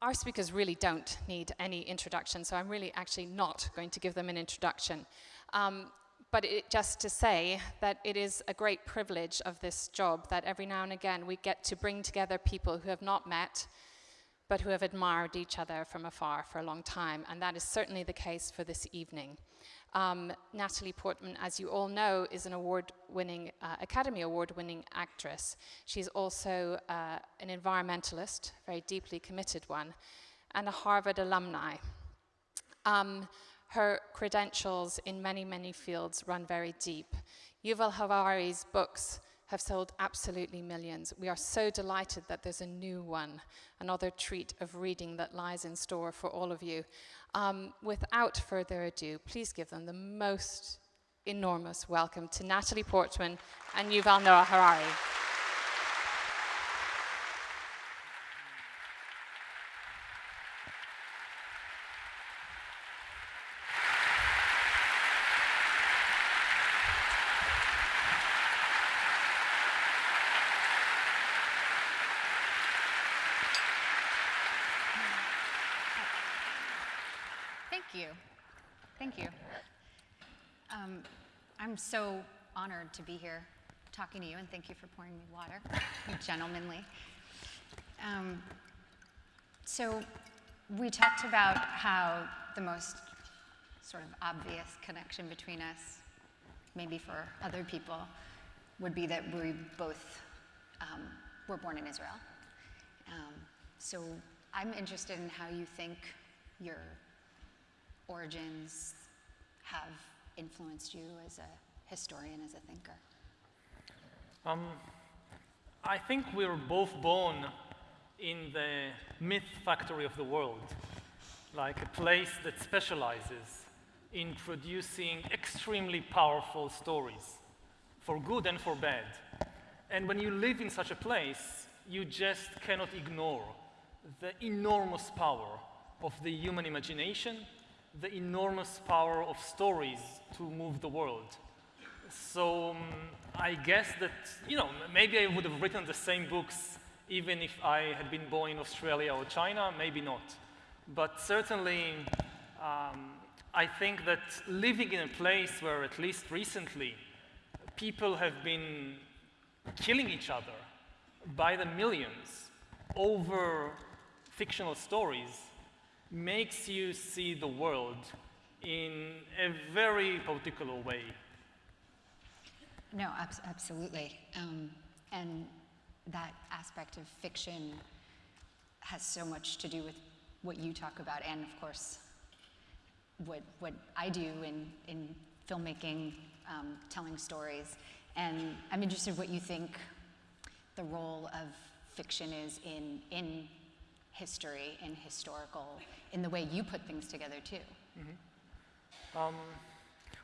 our speakers really don't need any introduction, so I'm really actually not going to give them an introduction. Um, but it, just to say that it is a great privilege of this job that every now and again we get to bring together people who have not met, but who have admired each other from afar for a long time, and that is certainly the case for this evening. Um, Natalie Portman, as you all know, is an award-winning, uh, Academy Award-winning actress. She's also uh, an environmentalist, very deeply committed one, and a Harvard alumni. Um, her credentials in many, many fields run very deep. Yuval Harari's books have sold absolutely millions. We are so delighted that there's a new one, another treat of reading that lies in store for all of you. Um, without further ado, please give them the most enormous welcome to Natalie Portman and Yuval Noah Harari. So honored to be here talking to you, and thank you for pouring me water, you gentlemanly. Um, so we talked about how the most sort of obvious connection between us, maybe for other people, would be that we both um, were born in Israel. Um, so I'm interested in how you think your origins have influenced you as a historian, as a thinker? Um, I think we're both born in the myth factory of the world, like a place that specializes in producing extremely powerful stories, for good and for bad. And when you live in such a place, you just cannot ignore the enormous power of the human imagination, the enormous power of stories to move the world. So um, I guess that, you know, maybe I would have written the same books even if I had been born in Australia or China, maybe not. But certainly, um, I think that living in a place where at least recently people have been killing each other by the millions over fictional stories makes you see the world in a very particular way. No, ab absolutely. Um, and that aspect of fiction has so much to do with what you talk about and, of course, what, what I do in, in filmmaking, um, telling stories. And I'm interested in what you think the role of fiction is in, in history, in historical, in the way you put things together, too. Mm -hmm. um,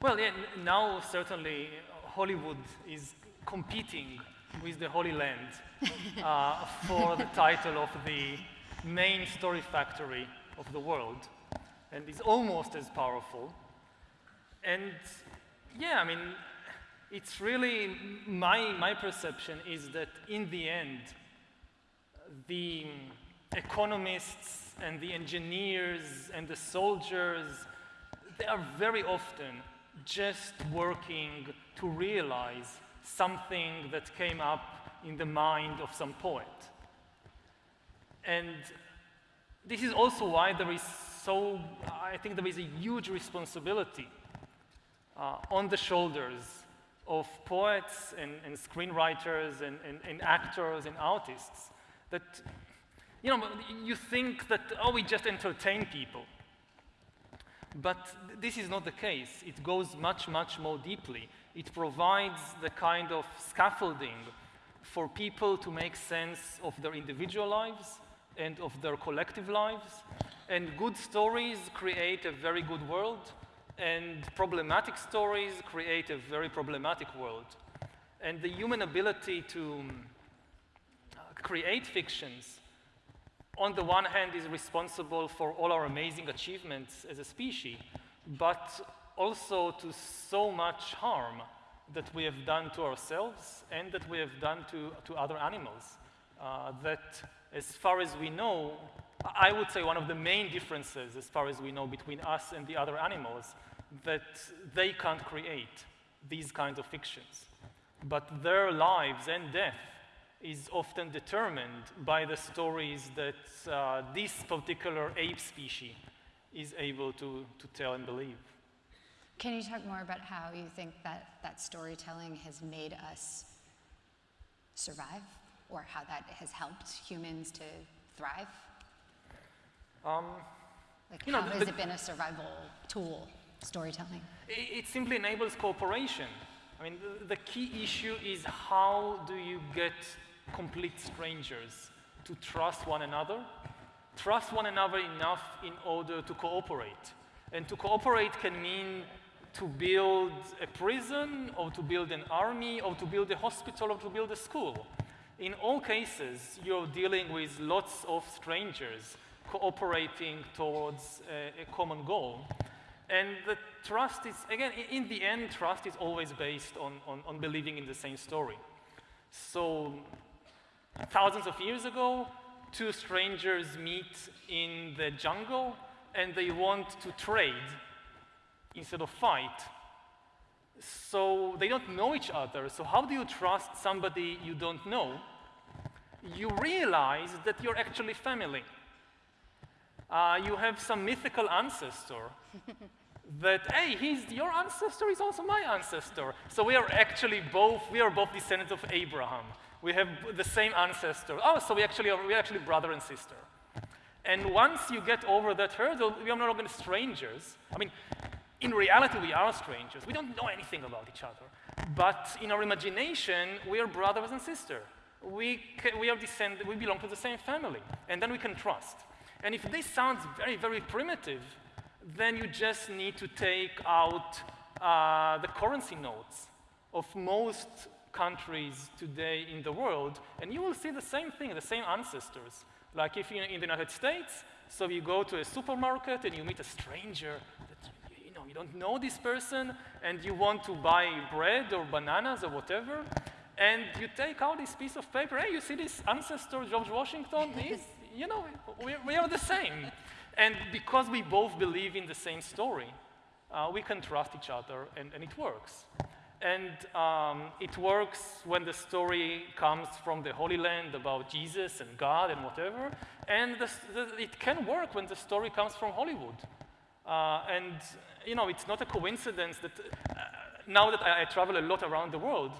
well, yeah, now certainly Hollywood is competing with the Holy Land uh, for the title of the main story factory of the world and is almost as powerful. And yeah, I mean, it's really, my, my perception is that in the end, the economists and the engineers and the soldiers, they are very often just working to realize something that came up in the mind of some poet. And this is also why there is so, I think there is a huge responsibility uh, on the shoulders of poets and, and screenwriters and, and, and, actors and artists that, you know, you think that, oh, we just entertain people. But th this is not the case. It goes much, much more deeply. It provides the kind of scaffolding for people to make sense of their individual lives and of their collective lives. And good stories create a very good world, and problematic stories create a very problematic world. And the human ability to uh, create fictions on the one hand is responsible for all our amazing achievements as a species, but also to so much harm that we have done to ourselves and that we have done to, to other animals. Uh, that as far as we know, I would say one of the main differences, as far as we know, between us and the other animals, that they can't create these kinds of fictions. But their lives and death is often determined by the stories that uh, this particular ape species is able to, to tell and believe. Can you talk more about how you think that that storytelling has made us survive or how that has helped humans to thrive? Um, Like, You know, how the- has it been a survival tool, storytelling? It, it simply enables cooperation. I mean, the, the key issue is how do you get complete strangers to trust one another? Trust one another enough in order to cooperate. And to cooperate can mean to build a prison, or to build an army, or to build a hospital, or to build a school. In all cases, you're dealing with lots of strangers cooperating towards a, a common goal. And the trust is, again, in the end, trust is always based on, on, on believing in the same story. So, thousands of years ago, two strangers meet in the jungle and they want to trade instead of fight. So, they don't know each other. So, how do you trust somebody you don't know? You realize that you're actually family. Uh, you have some mythical ancestor that hey he's your ancestor is also my ancestor so we are actually both we are both descendants of abraham we have the same ancestor. Oh so we actually are we're actually brother and sister. And once you get over that hurdle we are no longer strangers. I mean in reality we are strangers. We don't know anything about each other. But in our imagination we are brothers and sisters we, we are descend- we belong to the same family and then we can trust. And if this sounds very very primitive then you just need to take out uh, the currency notes of most countries today in the world, and you will see the same thing, the same ancestors. Like if you're in the United States, so you go to a supermarket and you meet a stranger that you know you don't know this person, and you want to buy bread or bananas or whatever, and you take out this piece of paper. Hey, you see this ancestor George Washington? He's, you know, we, we are the same. And because we both believe in the same story, uh, we can trust each other, and, and it works. And um, it works when the story comes from the Holy Land about Jesus and God and whatever. And the, the, it can work when the story comes from Hollywood. Uh, and, you know, it's not a coincidence that uh, now that I, I travel a lot around the world,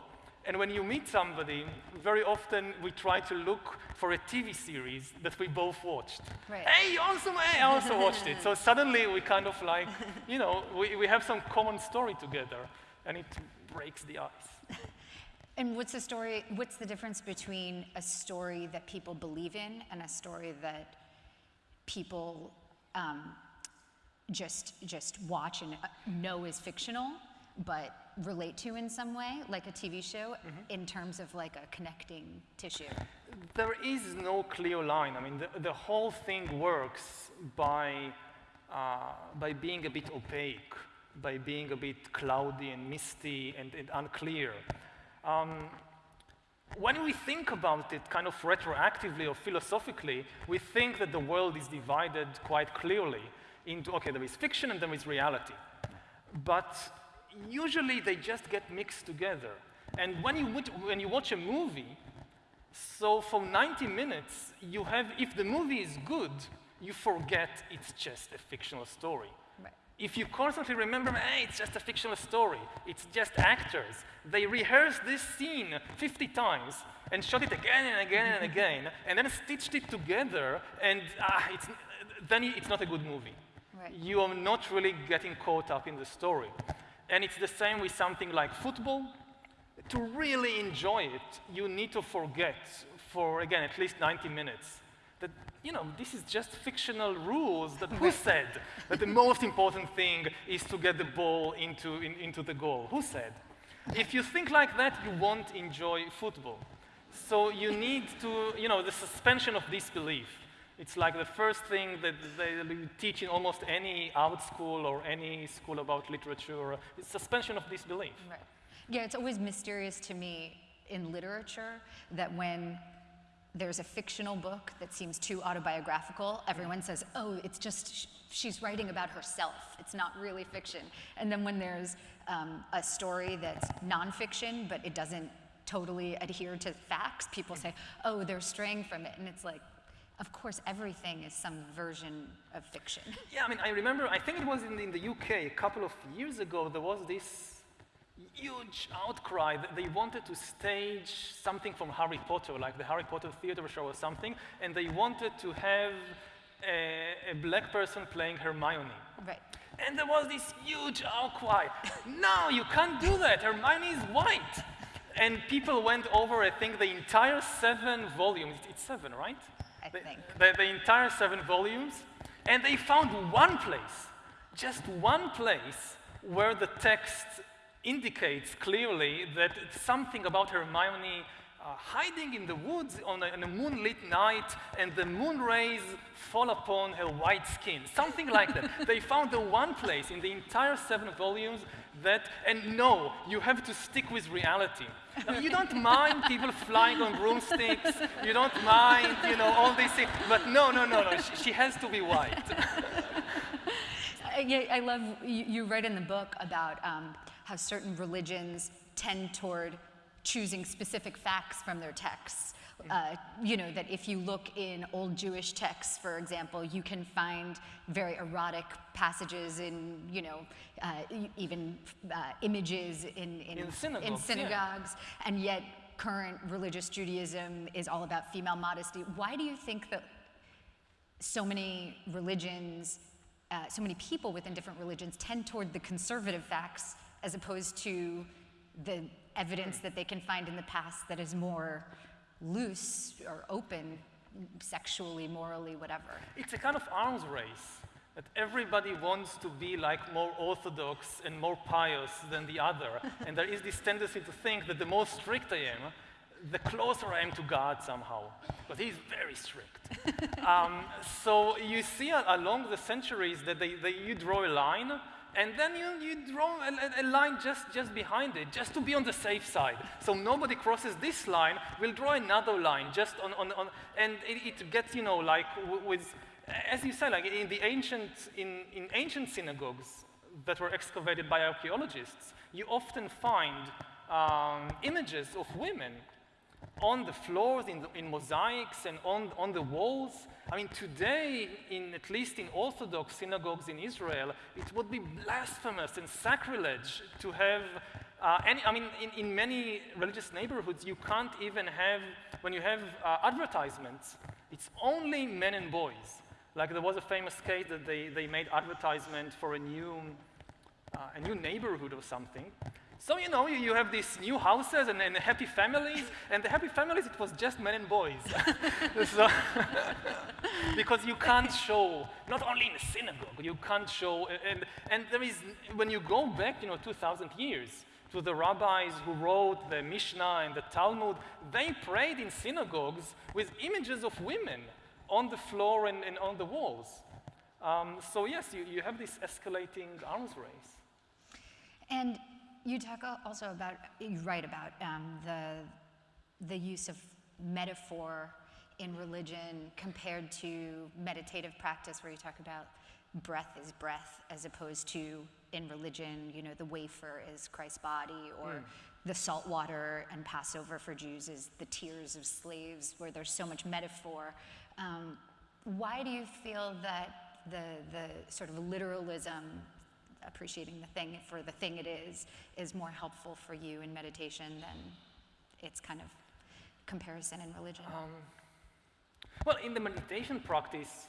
and when you meet somebody, very often we try to look for a TV series that we both watched. Right. Hey, you also, hey, I also watched it. So suddenly we kind of like, you know, we, we have some common story together, and it breaks the ice. And what's the story, what's the difference between a story that people believe in and a story that people um, just, just watch and uh, know is fictional, but relate to in some way, like a TV show, in terms of like a connecting tissue? There is no clear line. I mean, the, the whole thing works by, uh, by being a bit opaque, by being a bit cloudy and misty and, and unclear. Um, when we think about it kind of retroactively or philosophically, we think that the world is divided quite clearly into, okay, there is fiction and there is reality. But usually they just get mixed together. And when you, watch- when you watch a movie, so for 90 minutes, you have, if the movie is good, you forget it's just a fictional story. If you constantly remember, hey, it's just a fictional story, it's just actors. They rehearsed this scene 50 times and shot it again and again and again, and then stitched it together, and ah, it's, then it's not a good movie. Right. You are not really getting caught up in the story. And it's the same with something like football. To really enjoy it, you need to forget for, again, at least 90 minutes that, you know, this is just fictional rules that who said that the most important thing is to get the ball into, in, into the goal? Who said? If you think like that, you won't enjoy football. So you need to, you know, the suspension of disbelief. It's like the first thing that they teach in almost any art school or any school about literature. It's suspension of disbelief. Right. Yeah, it's always mysterious to me in literature that when there's a fictional book that seems too autobiographical, everyone says, oh, it's just, sh- she's writing about herself. It's not really fiction. And then when there's um, a story that's nonfiction, but it doesn't totally adhere to facts, people say, oh, they're straying from it. And it's like, of course, everything is some version of fiction. Yeah, I mean, I remember, I think it was in, in the UK a couple of years ago, there was this huge outcry that they wanted to stage something from Harry Potter, like the Harry Potter theater show or something, and they wanted to have a, a black person playing Hermione. Right. And there was this huge outcry. no, you can't do that. Hermione is white. And people went over, I think, the entire seven volumes. It's seven, right? I the, think. The, the entire seven volumes. And they found one place, just one place, where the text indicates clearly that something about Hermione uh, hiding in the woods on a, on a, moonlit night and the moon rays fall upon her white skin. Something like that. they found the one place in the entire seven volumes that, and no, you have to stick with reality. Now, you don't mind people flying on broomsticks, you don't mind, you know, all these things, but no, no, no, no, she, she has to be white. yeah, I love, you, you write in the book about um, how certain religions tend toward choosing specific facts from their texts. Uh, you know, that if you look in old Jewish texts, for example, you can find very erotic passages in, you know, uh, even uh, images in, in, in synagogues. In synagogues yeah. And yet, current religious Judaism is all about female modesty. Why do you think that so many religions, uh, so many people within different religions tend toward the conservative facts as opposed to the evidence that they can find in the past that is more loose or open sexually, morally, whatever. It's a kind of arms race that everybody wants to be like more orthodox and more pious than the other. and there is this tendency to think that the more strict I am, the closer I am to God somehow, but He's very strict. um, so you see along the centuries that they, they, you draw a line, and then you, you draw a, a, line just, just behind it, just to be on the safe side. So nobody crosses this line, we'll draw another line just on, on, on and it, it gets, you know, like with, as you said, like in the ancient, in, in ancient synagogues that were excavated by archaeologists, you often find um, images of women on the floors, in, the, in mosaics, and on, on the walls. I mean, today, in, at least in Orthodox synagogues in Israel, it would be blasphemous and sacrilege to have uh, any, I mean, in, in, many religious neighborhoods, you can't even have, when you have uh, advertisements, it's only men and boys. Like there was a famous case that they, they made advertisement for a new, uh, a new neighborhood or something, so, you know, you, you have these new houses and, and, happy families, and the happy families, it was just men and boys. so, because you can't show, not only in a synagogue, you can't show, and, and there is, when you go back, you know, 2,000 years, to the rabbis who wrote the Mishnah and the Talmud, they prayed in synagogues with images of women on the floor and, and on the walls. Um, so yes, you, you have this escalating arms race. And you talk also about, you write about um, the, the use of metaphor in religion compared to meditative practice, where you talk about breath is breath, as opposed to in religion, you know, the wafer is Christ's body, or mm. the salt water and Passover for Jews is the tears of slaves, where there's so much metaphor. Um, why do you feel that the, the sort of literalism appreciating the thing for the thing it is is more helpful for you in meditation than its kind of comparison in religion? Um, well, in the meditation practice,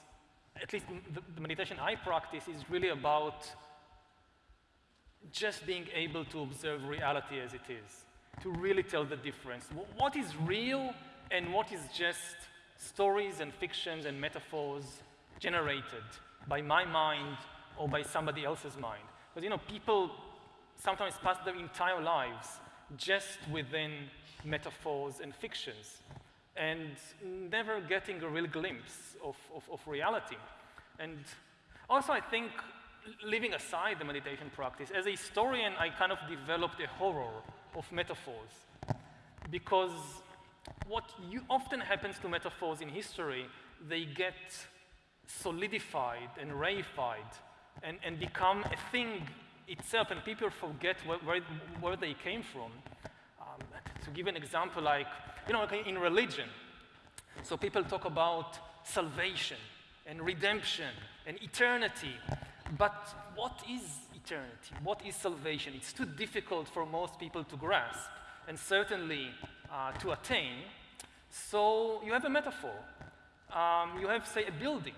at least the, the meditation I practice is really about just being able to observe reality as it is, to really tell the difference. What is real and what is just stories and fictions and metaphors generated by my mind or by somebody else's mind. Because, you know, people sometimes pass their entire lives just within metaphors and fictions and never getting a real glimpse of, of, of reality. And also, I think, leaving aside the meditation practice, as a historian, I kind of developed a horror of metaphors because what you often happens to metaphors in history, they get solidified and reified and, and become a thing itself, and people forget where, where, where they came from. Um, to give an example, like, you know, in religion, so people talk about salvation and redemption and eternity, but what is eternity? What is salvation? It's too difficult for most people to grasp and certainly uh, to attain. So you have a metaphor. Um, you have, say, a building,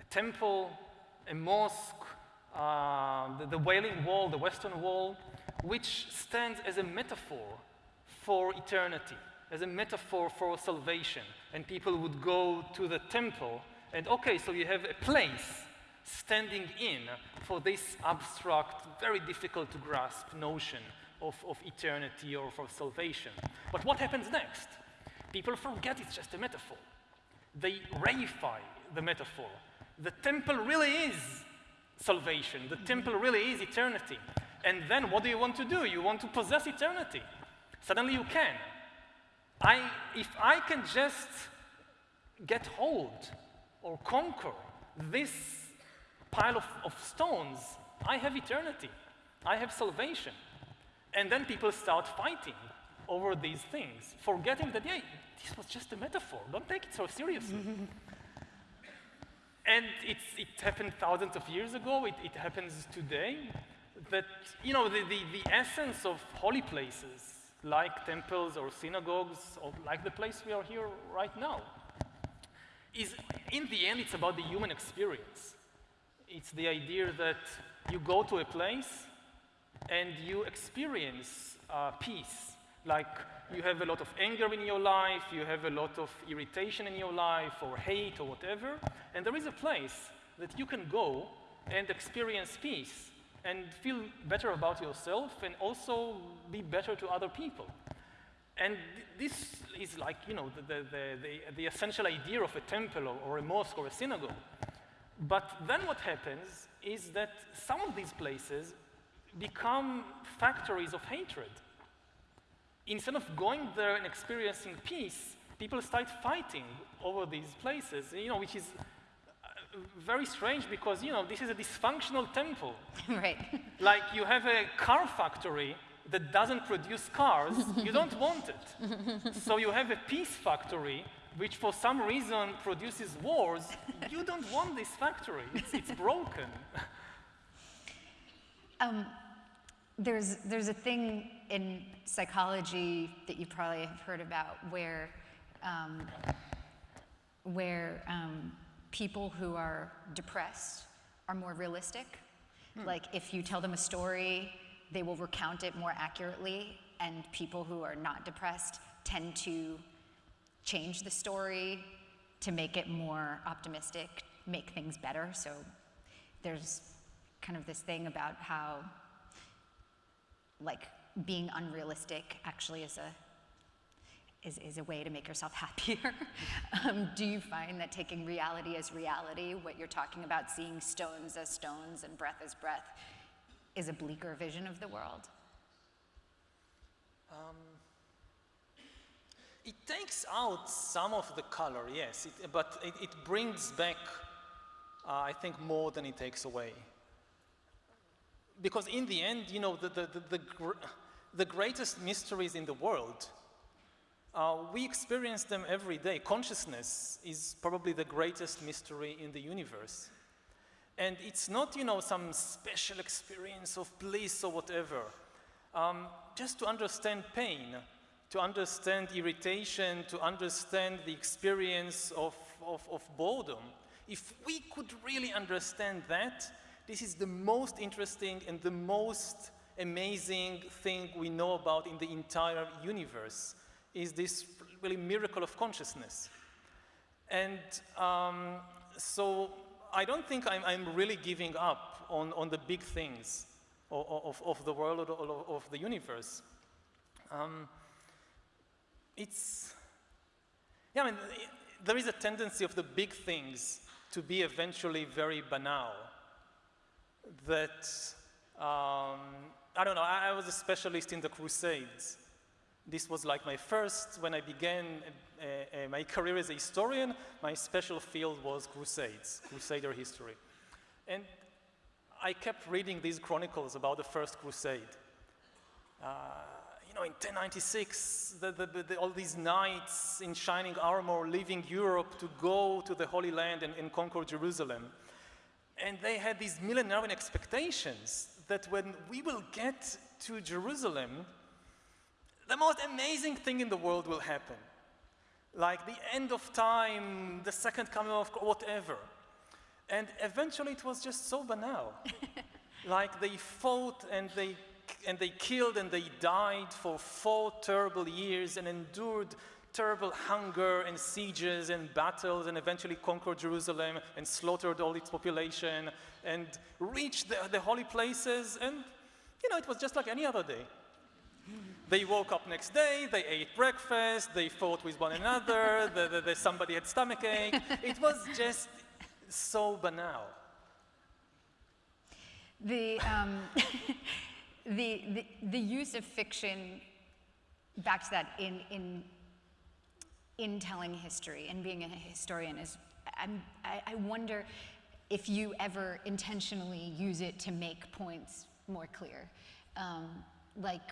a temple, a mosque, uh, the, the Wailing Wall, the Western Wall, which stands as a metaphor for eternity, as a metaphor for salvation. And people would go to the temple, and okay, so you have a place standing in for this abstract, very difficult to grasp notion of, of eternity or for salvation. But what happens next? People forget it's just a metaphor. They reify the metaphor. The temple really is salvation. The temple really is eternity. And then what do you want to do? You want to possess eternity. Suddenly you can. I, if I can just get hold or conquer this pile of, of stones, I have eternity. I have salvation. And then people start fighting over these things, forgetting that, yeah, this was just a metaphor. Don't take it so seriously. and it happened thousands of years ago. It, it happens today. That, you know, the, the, the essence of holy places, like temples or synagogues, or like the place we are here right now, is, in the end, it's about the human experience. It's the idea that you go to a place and you experience uh, peace. Like you have a lot of anger in your life, you have a lot of irritation in your life, or hate, or whatever, and there is a place that you can go and experience peace and feel better about yourself and also be better to other people. And this is like, you know, the, the, the, the, essential idea of a temple or, or a mosque or a synagogue. But then what happens is that some of these places become factories of hatred. Instead of going there and experiencing peace, people start fighting over these places, you know, which is uh, very strange because, you know, this is a dysfunctional temple. right. Like you have a car factory that doesn't produce cars, you don't want it. So you have a peace factory which for some reason produces wars, you don't want this factory. It's, it's broken. Um, there's, there's a thing in psychology that you probably have heard about where, um, where um, people who are depressed are more realistic. Hmm. Like if you tell them a story, they will recount it more accurately, and people who are not depressed tend to change the story to make it more optimistic, make things better. So there's kind of this thing about how like being unrealistic actually is a, is, is a way to make yourself happier. um, do you find that taking reality as reality, what you're talking about, seeing stones as stones and breath as breath, is a bleaker vision of the world? Um, it takes out some of the color, yes, it, but it, it, brings back, uh, I think, more than it takes away because in the end, you know, the, the, the, the, gr the greatest mysteries in the world, uh, we experience them every day. Consciousness is probably the greatest mystery in the universe. And it's not, you know, some special experience of bliss or whatever. Um, just to understand pain, to understand irritation, to understand the experience of, of, of boredom. If we could really understand that, this is the most interesting and the most amazing thing we know about in the entire universe, is this really miracle of consciousness. And um, so I don't think I'm, I'm, really giving up on, on the big things of, of, of the world or of the universe. Um, it's, yeah, I mean, there is a tendency of the big things to be eventually very banal that, um, I don't know, I, I, was a specialist in the Crusades. This was like my first, when I began uh, uh, my career as a historian, my special field was Crusades, Crusader history. And I kept reading these chronicles about the First Crusade. Uh, you know, in 1096, the, the, the, all these knights in shining armor leaving Europe to go to the Holy Land and, and conquer Jerusalem. And they had these millenarian expectations that when we will get to Jerusalem, the most amazing thing in the world will happen. Like the end of time, the second coming of whatever. And eventually it was just so banal. like they fought and they and they killed and they died for four terrible years and endured terrible hunger and sieges and battles and eventually conquered Jerusalem and slaughtered all its population and reached the, the holy places and you know it was just like any other day. They woke up next day, they ate breakfast, they fought with one another, the, the, the, somebody had stomach ache. It was just so banal. The, um, the, the, the use of fiction, back to that, in, in, in telling history and being a historian is, I'm, I, I wonder if you ever intentionally use it to make points more clear. Um, like,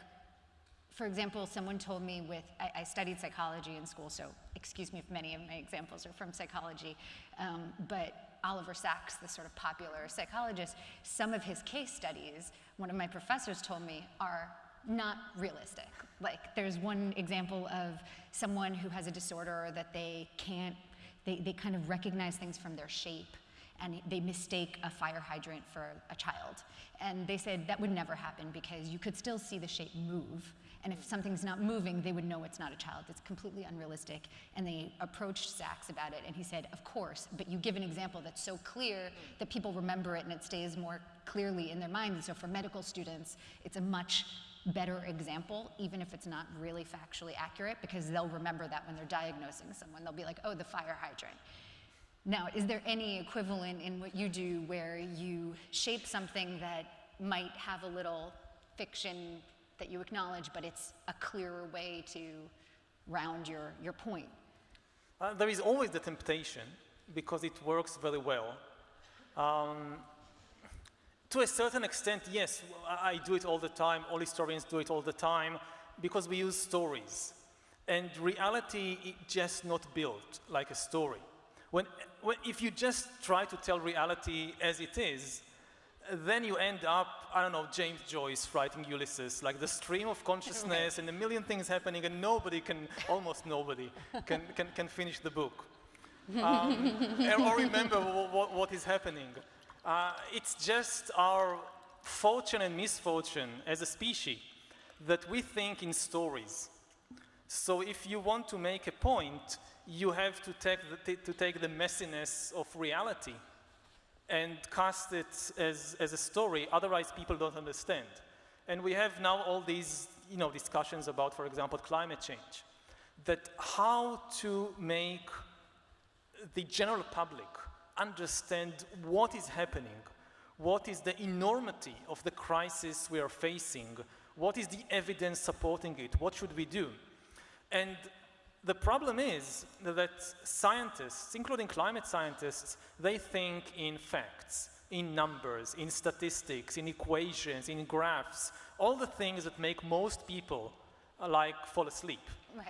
for example, someone told me with, I, I, studied psychology in school, so excuse me if many of my examples are from psychology, um, but Oliver Sacks, the sort of popular psychologist, some of his case studies, one of my professors told me, are not realistic. Like there's one example of someone who has a disorder that they can't, they, they kind of recognize things from their shape and they mistake a fire hydrant for a child. And they said that would never happen because you could still see the shape move, and if something's not moving, they would know it's not a child. It's completely unrealistic. And they approached Sacks about it, and he said, Of course, but you give an example that's so clear that people remember it and it stays more clearly in their mind. And so for medical students, it's a much better example, even if it's not really factually accurate, because they'll remember that when they're diagnosing someone. They'll be like, Oh, the fire hydrant. Now, is there any equivalent in what you do where you shape something that might have a little fiction that you acknowledge, but it's a clearer way to round your, your point. Uh, there is always the temptation because it works very well. Um, to a certain extent, yes, I do it all the time, all historians do it all the time, because we use stories. And reality is just not built like a story. When, when, if you just try to tell reality as it is, then you end up, I don't know, James Joyce writing Ulysses, like the stream of consciousness and a million things happening and nobody can, almost nobody, can, can, can finish the book. Um, or remember what, what is happening. Uh, it's just our fortune and misfortune as a species that we think in stories. So if you want to make a point, you have to take the, to take the messiness of reality and cast it as, as a story, otherwise people don't understand. And we have now all these you know, discussions about, for example, climate change, that how to make the general public understand what is happening, what is the enormity of the crisis we are facing, what is the evidence supporting it, what should we do? And the problem is that scientists, including climate scientists, they think in facts, in numbers, in statistics, in equations, in graphs, all the things that make most people like fall asleep right.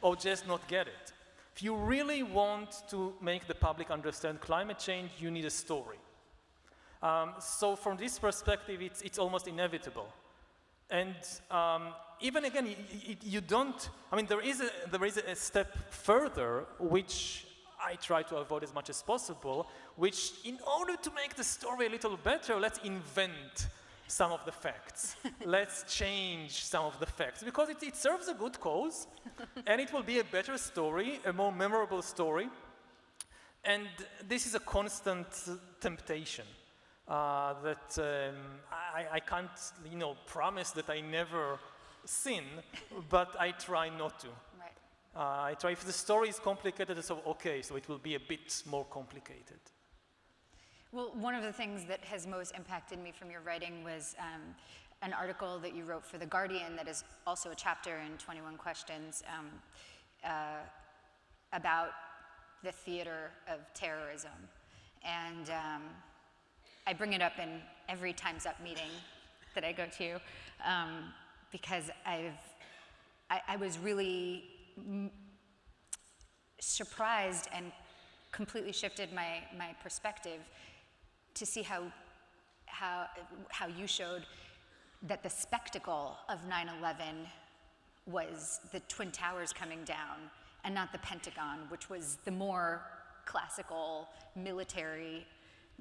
or just not get it. If you really want to make the public understand climate change, you need a story. Um, so from this perspective, it's, it's almost inevitable. And um, even again, you, you, don't, I mean, there is, a, there is a step further, which I try to avoid as much as possible, which in order to make the story a little better, let's invent some of the facts. let's change some of the facts, because it, it serves a good cause, and it will be a better story, a more memorable story. And this is a constant temptation uh, that um, I, I, can't, you know, promise that I never sin, but I try not to. Right. Uh, I try, if the story is complicated, so okay, so it will be a bit more complicated. Well, one of the things that has most impacted me from your writing was um, an article that you wrote for The Guardian that is also a chapter in 21 Questions um, uh, about the theater of terrorism. And um, I bring it up in every Time's Up meeting that I go to um, because I've, I, I was really surprised and completely shifted my, my perspective to see how, how, how you showed that the spectacle of 9-11 was the Twin Towers coming down and not the Pentagon, which was the more classical military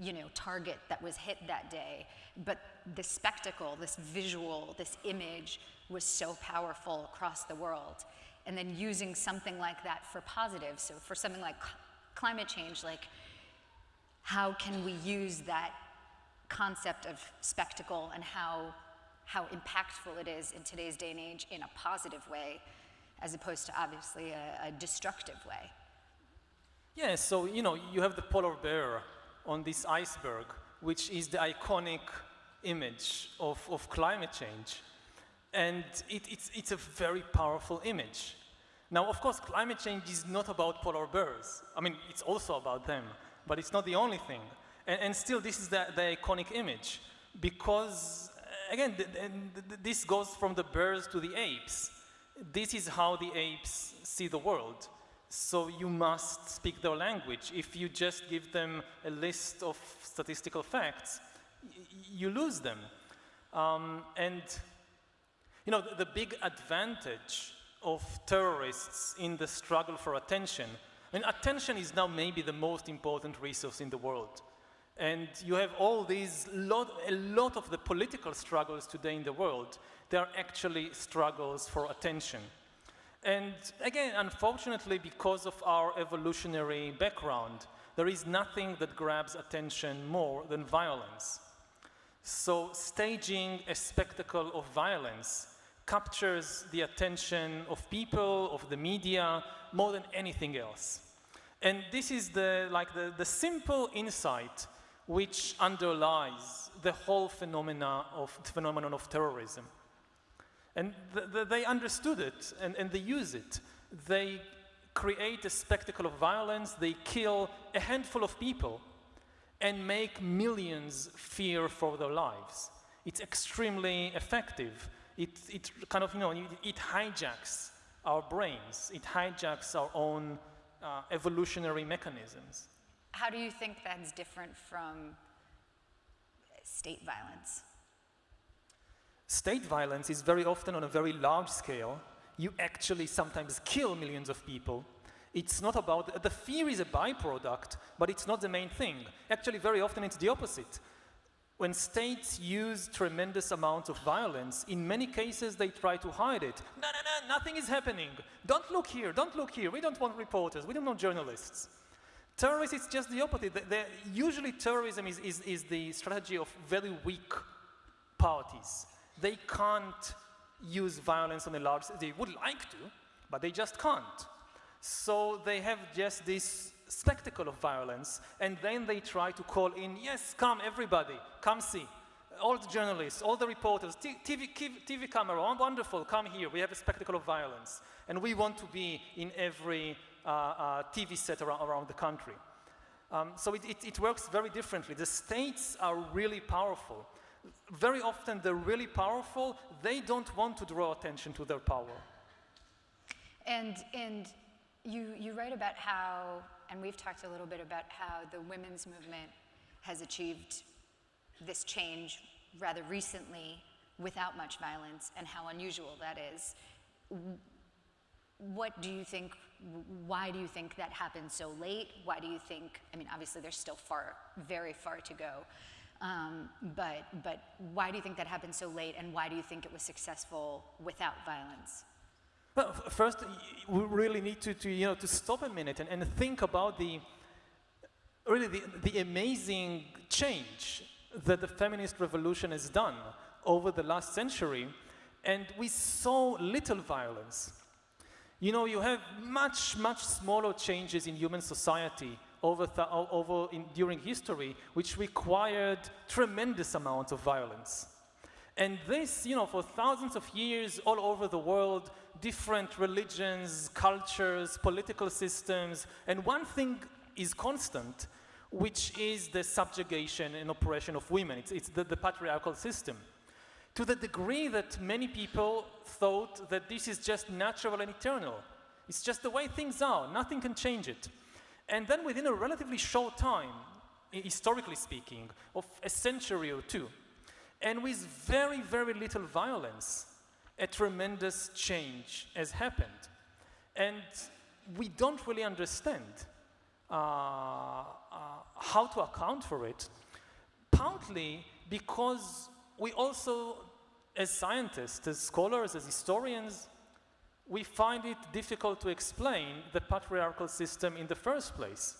you know, target that was hit that day. But the spectacle, this visual, this image was so powerful across the world. And then using something like that for positive, so for something like climate change, like how can we use that concept of spectacle and how, how impactful it is in today's day and age in a positive way, as opposed to obviously a, a destructive way? Yeah, so, you know, you have the polar bear on this iceberg, which is the iconic image of, of climate change. And it, it's, it's a very powerful image. Now, of course, climate change is not about polar bears. I mean, it's also about them, but it's not the only thing. And, and still, this is the, the, iconic image because, again, the, the, this goes from the birds to the apes. This is how the apes see the world. So you must speak their language. If you just give them a list of statistical facts, you lose them. Um, and, you know, the big advantage of terrorists in the struggle for attention, and attention is now maybe the most important resource in the world. And you have all these, lot, a lot of the political struggles today in the world, they are actually struggles for attention. And again, unfortunately, because of our evolutionary background, there is nothing that grabs attention more than violence. So staging a spectacle of violence captures the attention of people, of the media, more than anything else. And this is the, like the, the simple insight which underlies the whole phenomena of, the phenomenon of terrorism. And th th they understood it and, and they use it. They create a spectacle of violence, they kill a handful of people and make millions fear for their lives. It's extremely effective. It, it kind of, you know, it, it hijacks our brains. It hijacks our own uh, evolutionary mechanisms. How do you think that's different from state violence? State violence is very often on a very large scale. You actually sometimes kill millions of people. It's not about, the fear is a byproduct, but it's not the main thing. Actually, very often it's the opposite. When states use tremendous amounts of violence, in many cases they try to hide it. No, no, no, nothing is happening. Don't look here, don't look here. We don't want reporters, we don't want journalists. Terrorism is just the opposite. The, the, usually terrorism is, is, is the strategy of very weak parties they can't use violence on a large, they would like to, but they just can't. So they have just this spectacle of violence, and then they try to call in, yes, come everybody, come see. All the journalists, all the reporters, TV, TV camera, oh, wonderful, come here, we have a spectacle of violence. And we want to be in every uh, uh, TV set around, around the country. Um, so it, it, it works very differently. The states are really powerful very often they're really powerful, they don't want to draw attention to their power. And, and you, you write about how, and we've talked a little bit about how the women's movement has achieved this change rather recently without much violence and how unusual that is. What do you think, why do you think that happened so late? Why do you think, I mean, obviously there's still far, very far to go, um, but, but why do you think that happened so late, and why do you think it was successful without violence? First, we really need to, to, you know, to stop a minute and, and think about the, really the, the amazing change that the feminist revolution has done over the last century, and with so little violence. You know, you have much, much smaller changes in human society over, over in, during history, which required tremendous amounts of violence. And this, you know, for thousands of years all over the world, different religions, cultures, political systems, and one thing is constant, which is the subjugation and oppression of women. It's, it's the, the patriarchal system. To the degree that many people thought that this is just natural and eternal. It's just the way things are, nothing can change it. And then within a relatively short time, historically speaking, of a century or two, and with very, very little violence, a tremendous change has happened. And we don't really understand uh, uh, how to account for it, partly because we also, as scientists, as scholars, as historians, we find it difficult to explain the patriarchal system in the first place.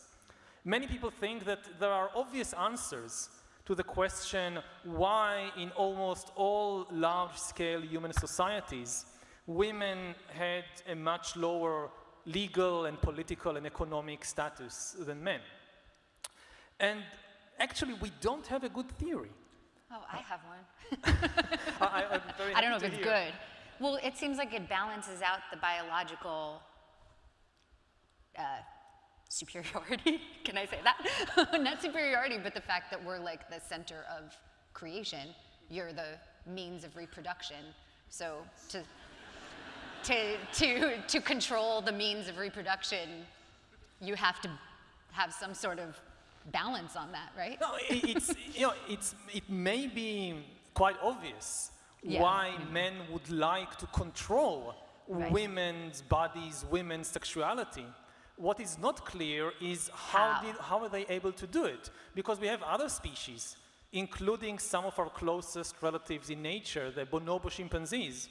Many people think that there are obvious answers to the question why in almost all large-scale human societies, women had a much lower legal and political and economic status than men. And actually, we don't have a good theory. Oh, I have one. I, I'm very I don't know if it's hear. good. Well, it seems like it balances out the biological uh, superiority. Can I say that? Not superiority, but the fact that we're like the center of creation. You're the means of reproduction. So to to to to control the means of reproduction, you have to have some sort of balance on that, right? No, it's, you know, it's, it may be quite obvious Yeah. why mm-hmm. men would like to control Right. women's bodies, women's sexuality. What is not clear is how, How? Did, how are they able to do it? Because we have other species, including some of our closest relatives in nature, the bonobo chimpanzees,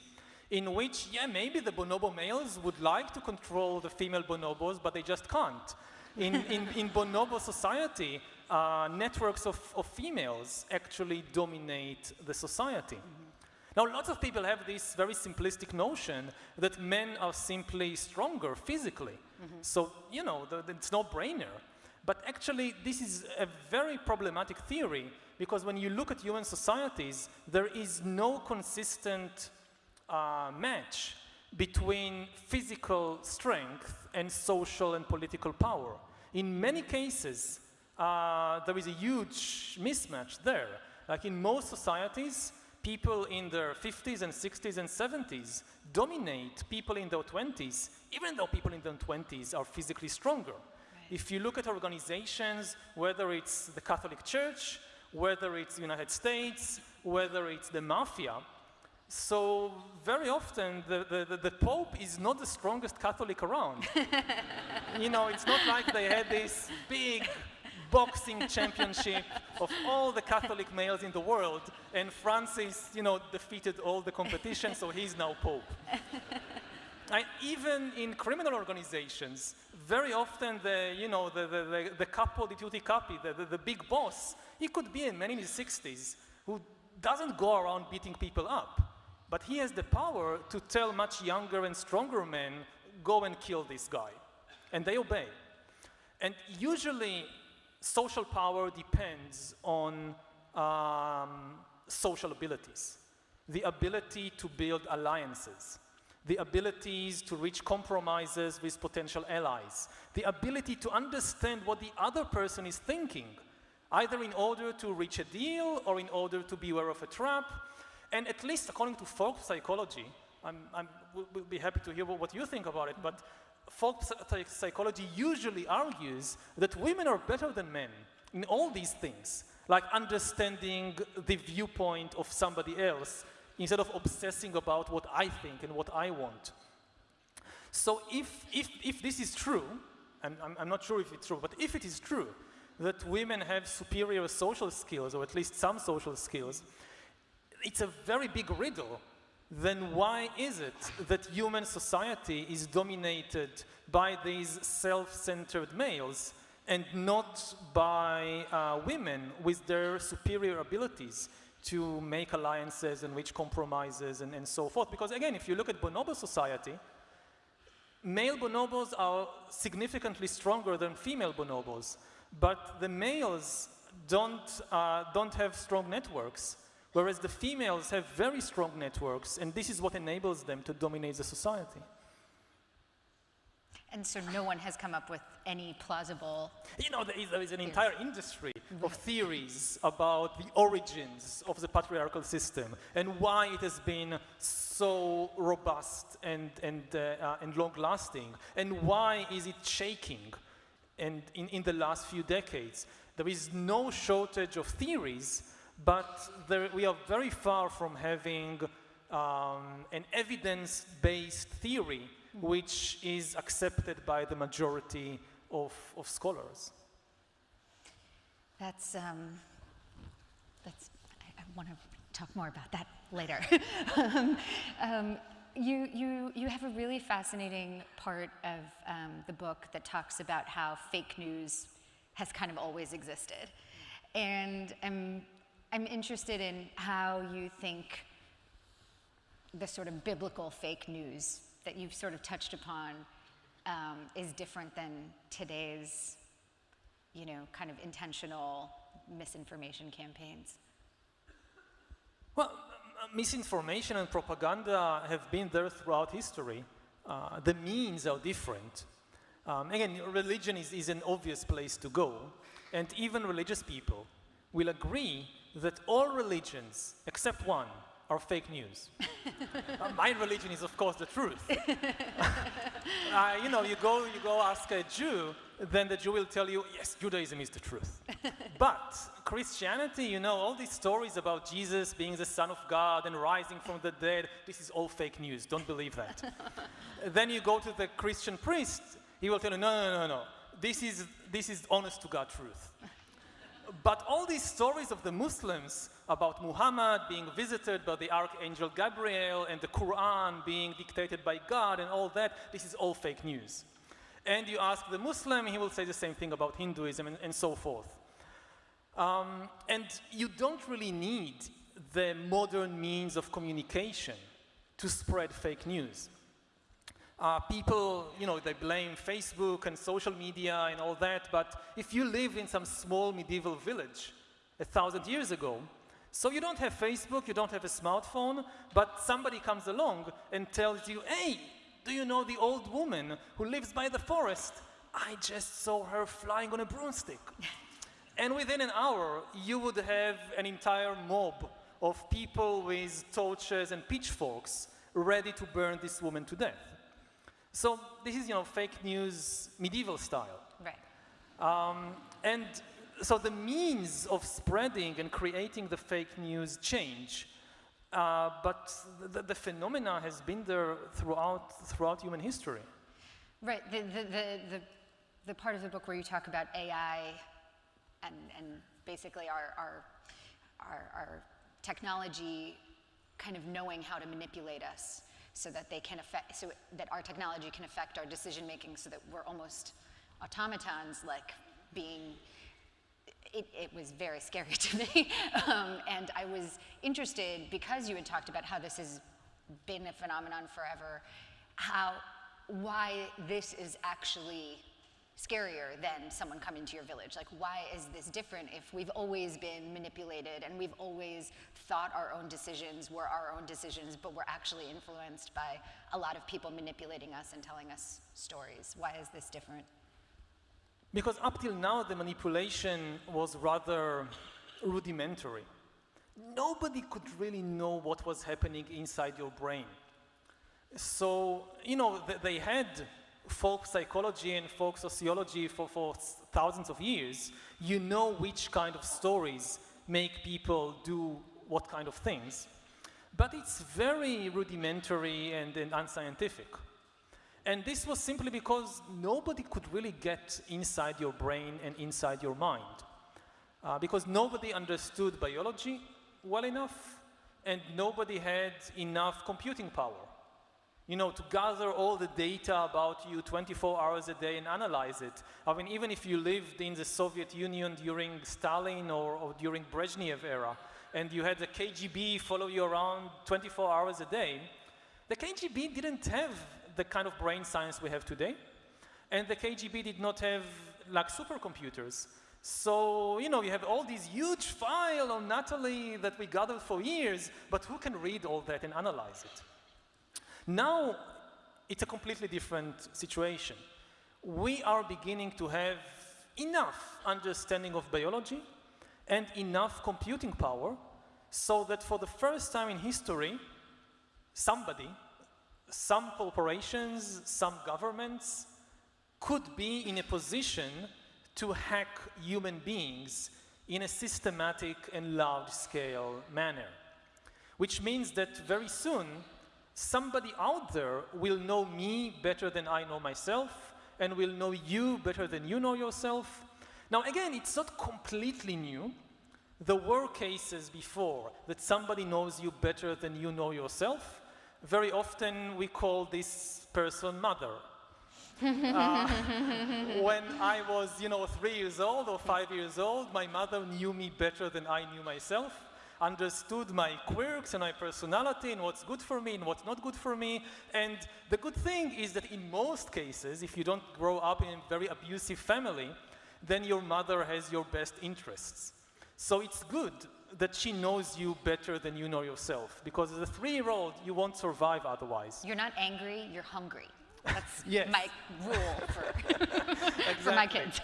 in which, yeah, maybe the bonobo males would like to control the female bonobos, but they just can't. In, in, in bonobo society, uh, networks of, of females actually dominate the society. Now, lots of people have this very simplistic notion that men are simply stronger physically. So, you know, the, the- it's no brainer. But actually, this is a very problematic theory because when you look at human societies, there is no consistent uh, match between physical strength and social and political power. In many cases, uh, there is a huge mismatch there. Like in most societies, people in their 50s and 60s and 70s dominate people in their 20s, even though people in their 20s are physically stronger. If you look at organizations, whether it's the Catholic Church, whether it's the United States, whether it's the mafia, so very often the, the, the, the Pope is not the strongest Catholic around. you know, it's not like they had this big boxing championship of all the Catholic males in the world, and Francis, you know, defeated all the competition, so he's now Pope. Even in criminal organizations, very often the, you know, the, the, the, the capo di tutti capi, the, the, the big boss, he could be a man in his 60s who doesn't go around beating people up. But he has the power to tell much younger and stronger men, go and kill this guy. And they obey. And usually, social power depends on um, social abilities. The ability to build alliances, the abilities to reach compromises with potential allies, the ability to understand what the other person is thinking, either in order to reach a deal or in order to be aware of a trap. And at least according to folk psychology, I'm, I'm, we'll, be happy to hear what you think about it, but folk psychology usually argues that women are better than men in all these things, like understanding the viewpoint of somebody else instead of obsessing about what I think and what I want. So if, if, if this is true, and I'm, I'm not sure if it's true, but if it is true that women have superior social skills, or at least some social skills, it's a very big riddle. Then why is it that human society is dominated by these self-centered males and not by uh, women with their superior abilities to make alliances and reach compromises and, and so forth? Because again, if you look at bonobo society, male bonobos are significantly stronger than female bonobos, but the males don't, uh, don't have strong networks Whereas the females have very strong networks, and this is what enables them to dominate the society. And so no one has come up with any plausible. You know, there is, there is an entire industry of theories about the origins of the patriarchal system and why it has been so robust and, and, uh, uh, and long lasting, and why is it shaking and in, in the last few decades. There is no shortage of theories, but there, we are very far from having um, an evidence based theory which is accepted by the majority of, of scholars. That's, um, that's, I, I want to talk more about that later. um, you, you, you have a really fascinating part of um, the book that talks about how fake news has kind of always existed. And I'm, I'm interested in how you think the sort of biblical fake news that you've sort of touched upon um, is different than today's, you know, kind of intentional misinformation campaigns? Well, misinformation and propaganda have been there throughout history. Uh, the means are different. Um, again, religion is, is an obvious place to go, and even religious people will agree that all religions, except one, are fake news. uh, my religion is, of course, the truth. uh, you know, you go, you go ask a Jew, then the Jew will tell you, yes, Judaism is the truth. but Christianity, you know, all these stories about Jesus being the Son of God and rising from the dead, this is all fake news. Don't believe that. then you go to the Christian priest, he will tell you, no, no, no, no. This is, this is honest to God truth. but all these stories of the Muslims about Muhammad being visited by the Archangel Gabriel and the Quran being dictated by God and all that, this is all fake news. And you ask the Muslim, he will say the same thing about Hinduism and, and so forth. Um, and you don't really need the modern means of communication to spread fake news. Uh, people, you know, they blame Facebook and social media and all that, but if you live in some small medieval village a thousand years ago, so you don't have Facebook, you don't have a smartphone, but somebody comes along and tells you, hey, do you know the old woman who lives by the forest? I just saw her flying on a broomstick. and within an hour, you would have an entire mob of people with torches and pitchforks ready to burn this woman to death. So this is, you know, fake news medieval style. Right. Um, and so the means of spreading and creating the fake news change, uh, but the, the, phenomena has been there throughout, throughout human history. Right, the, the, the, the, the part of the book where you talk about AI and, and basically our, our, our, our technology kind of knowing how to manipulate us so that they can affect, so that our technology can affect our decision making so that we're almost automatons like being it, it, was very scary to me. um, and I was interested, because you had talked about how this has been a phenomenon forever, how, why this is actually scarier than someone coming to your village. Like, why is this different if we've always been manipulated and we've always thought our own decisions were our own decisions, but we're actually influenced by a lot of people manipulating us and telling us stories? Why is this different? Because up till now, the manipulation was rather rudimentary. Nobody could really know what was happening inside your brain. So, you know, th they had folk psychology and folk sociology for, for thousands of years. You know which kind of stories make people do what kind of things. But it's very rudimentary and, and unscientific. And this was simply because nobody could really get inside your brain and inside your mind. Uh, because nobody understood biology well enough and nobody had enough computing power. You know, to gather all the data about you 24 hours a day and analyze it. I mean, even if you lived in the Soviet Union during Stalin or, or during Brezhnev era, and you had the KGB follow you around 24 hours a day, the KGB didn't have the kind of brain science we have today. And the KGB did not have like supercomputers. So, you know, you have all these huge file on Natalie that we gathered for years, but who can read all that and analyze it? Now, it's a completely different situation. We are beginning to have enough understanding of biology and enough computing power so that for the first time in history, somebody, some corporations, some governments could be in a position to hack human beings in a systematic and large-scale manner. Which means that very soon, somebody out there will know me better than I know myself, and will know you better than you know yourself. Now again, it's not completely new. There were cases before that somebody knows you better than you know yourself. Very often we call this person mother uh, when I was, you know, three years old or five years old, my mother knew me better than I knew myself, understood my quirks and my personality and what's good for me and what's not good for me. And the good thing is that in most cases, if you don't grow up in a very abusive family, then your mother has your best interests. So it's good that she knows you better than you know yourself, because as a three-year-old, you won't survive otherwise. You're not angry, you're hungry. That's Yes. my rule for, for my kids.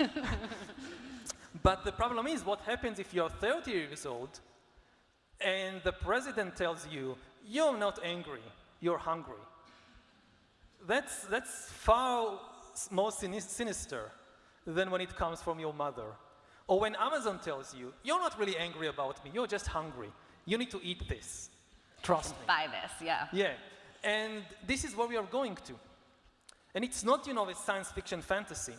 But the problem is, what happens if you're 30 years old and the president tells you, you're not angry, you're hungry? That's, that's far more sinister than when it comes from your mother. Or when Amazon tells you, you're not really angry about me, you're just hungry. You need to eat this. Trust me. Buy this, yeah. Yeah, and this is where we are going to. And it's not, you know, a science fiction fantasy.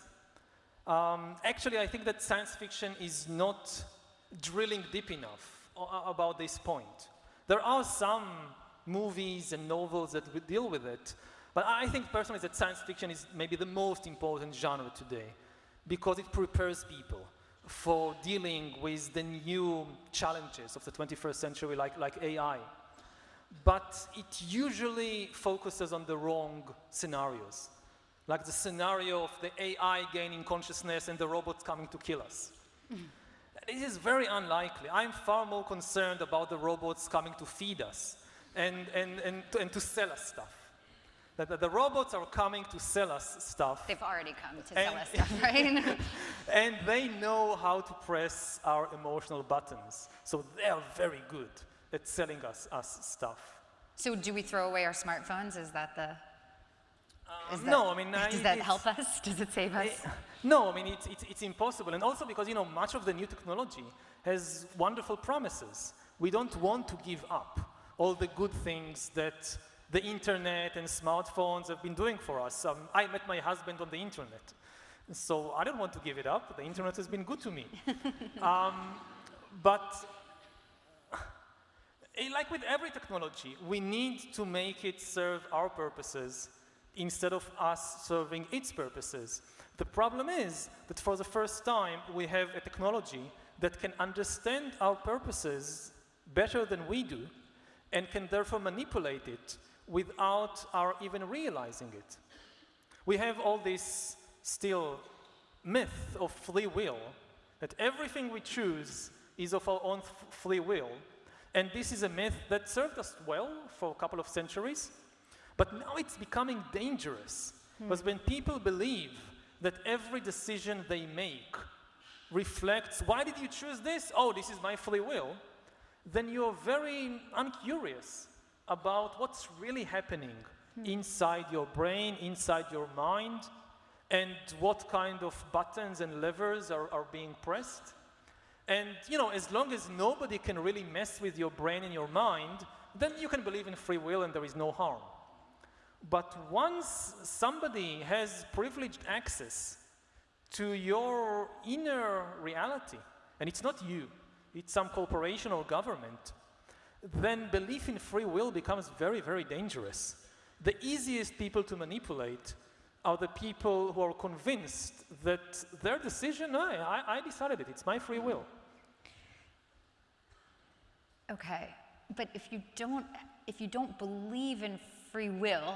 Um, actually, I think that science fiction is not drilling deep enough about this point. There are some movies and novels that deal with it, but I think personally that science fiction is maybe the most important genre today because it prepares people for dealing with the new challenges of the 21st century, like, like AI but it usually focuses on the wrong scenarios. Like the scenario of the AI gaining consciousness and the robots coming to kill us. Mm-hmm. This is very unlikely. I'm far more concerned about the robots coming to feed us and, and, and, to, and to sell us stuff. That, that the robots are coming to sell us stuff They've already come to sell us stuff, right? and they know how to press our emotional buttons. So they are very good at selling us, us stuff. so do we throw away our smartphones? Is that the... Is that, no, I mean, I- Does that help us? Does it save us? Eh, No, I mean, it's, it's, it's impossible. And also because, you know, much of the new technology has wonderful promises. We don't want to give up all the good things that the internet and smartphones have been doing for us. Um, I met my husband on the internet. So I don't want to give it up. The internet has been good to me. um, but eh, like with every technology, we need to make it serve our purposes instead of us serving its purposes. The problem is that for the first time, we have a technology that can understand our purposes better than we do and can therefore manipulate it without our even realizing it. We have all this still myth of free will, that everything we choose is of our own free will. And this is a myth that served us well for a couple of centuries, but now it's becoming dangerous. Hmm. Because when people believe that every decision they make reflects, why did you choose this? Oh, this is my free will. Then you're very uncurious about what's really happening inside your brain, inside your mind, and what kind of buttons and levers are, are being pressed. And you know, as long as nobody can really mess with your brain and your mind, then you can believe in free will and there is no harm. But once somebody has privileged access to your inner reality, and it's not you, it's some corporation or government, then belief in free will becomes very, very dangerous. The easiest people to manipulate are the people who are convinced that their decision, I, I, I decided it, it's my free will. Okay, but if you don't, if you don't believe in free will,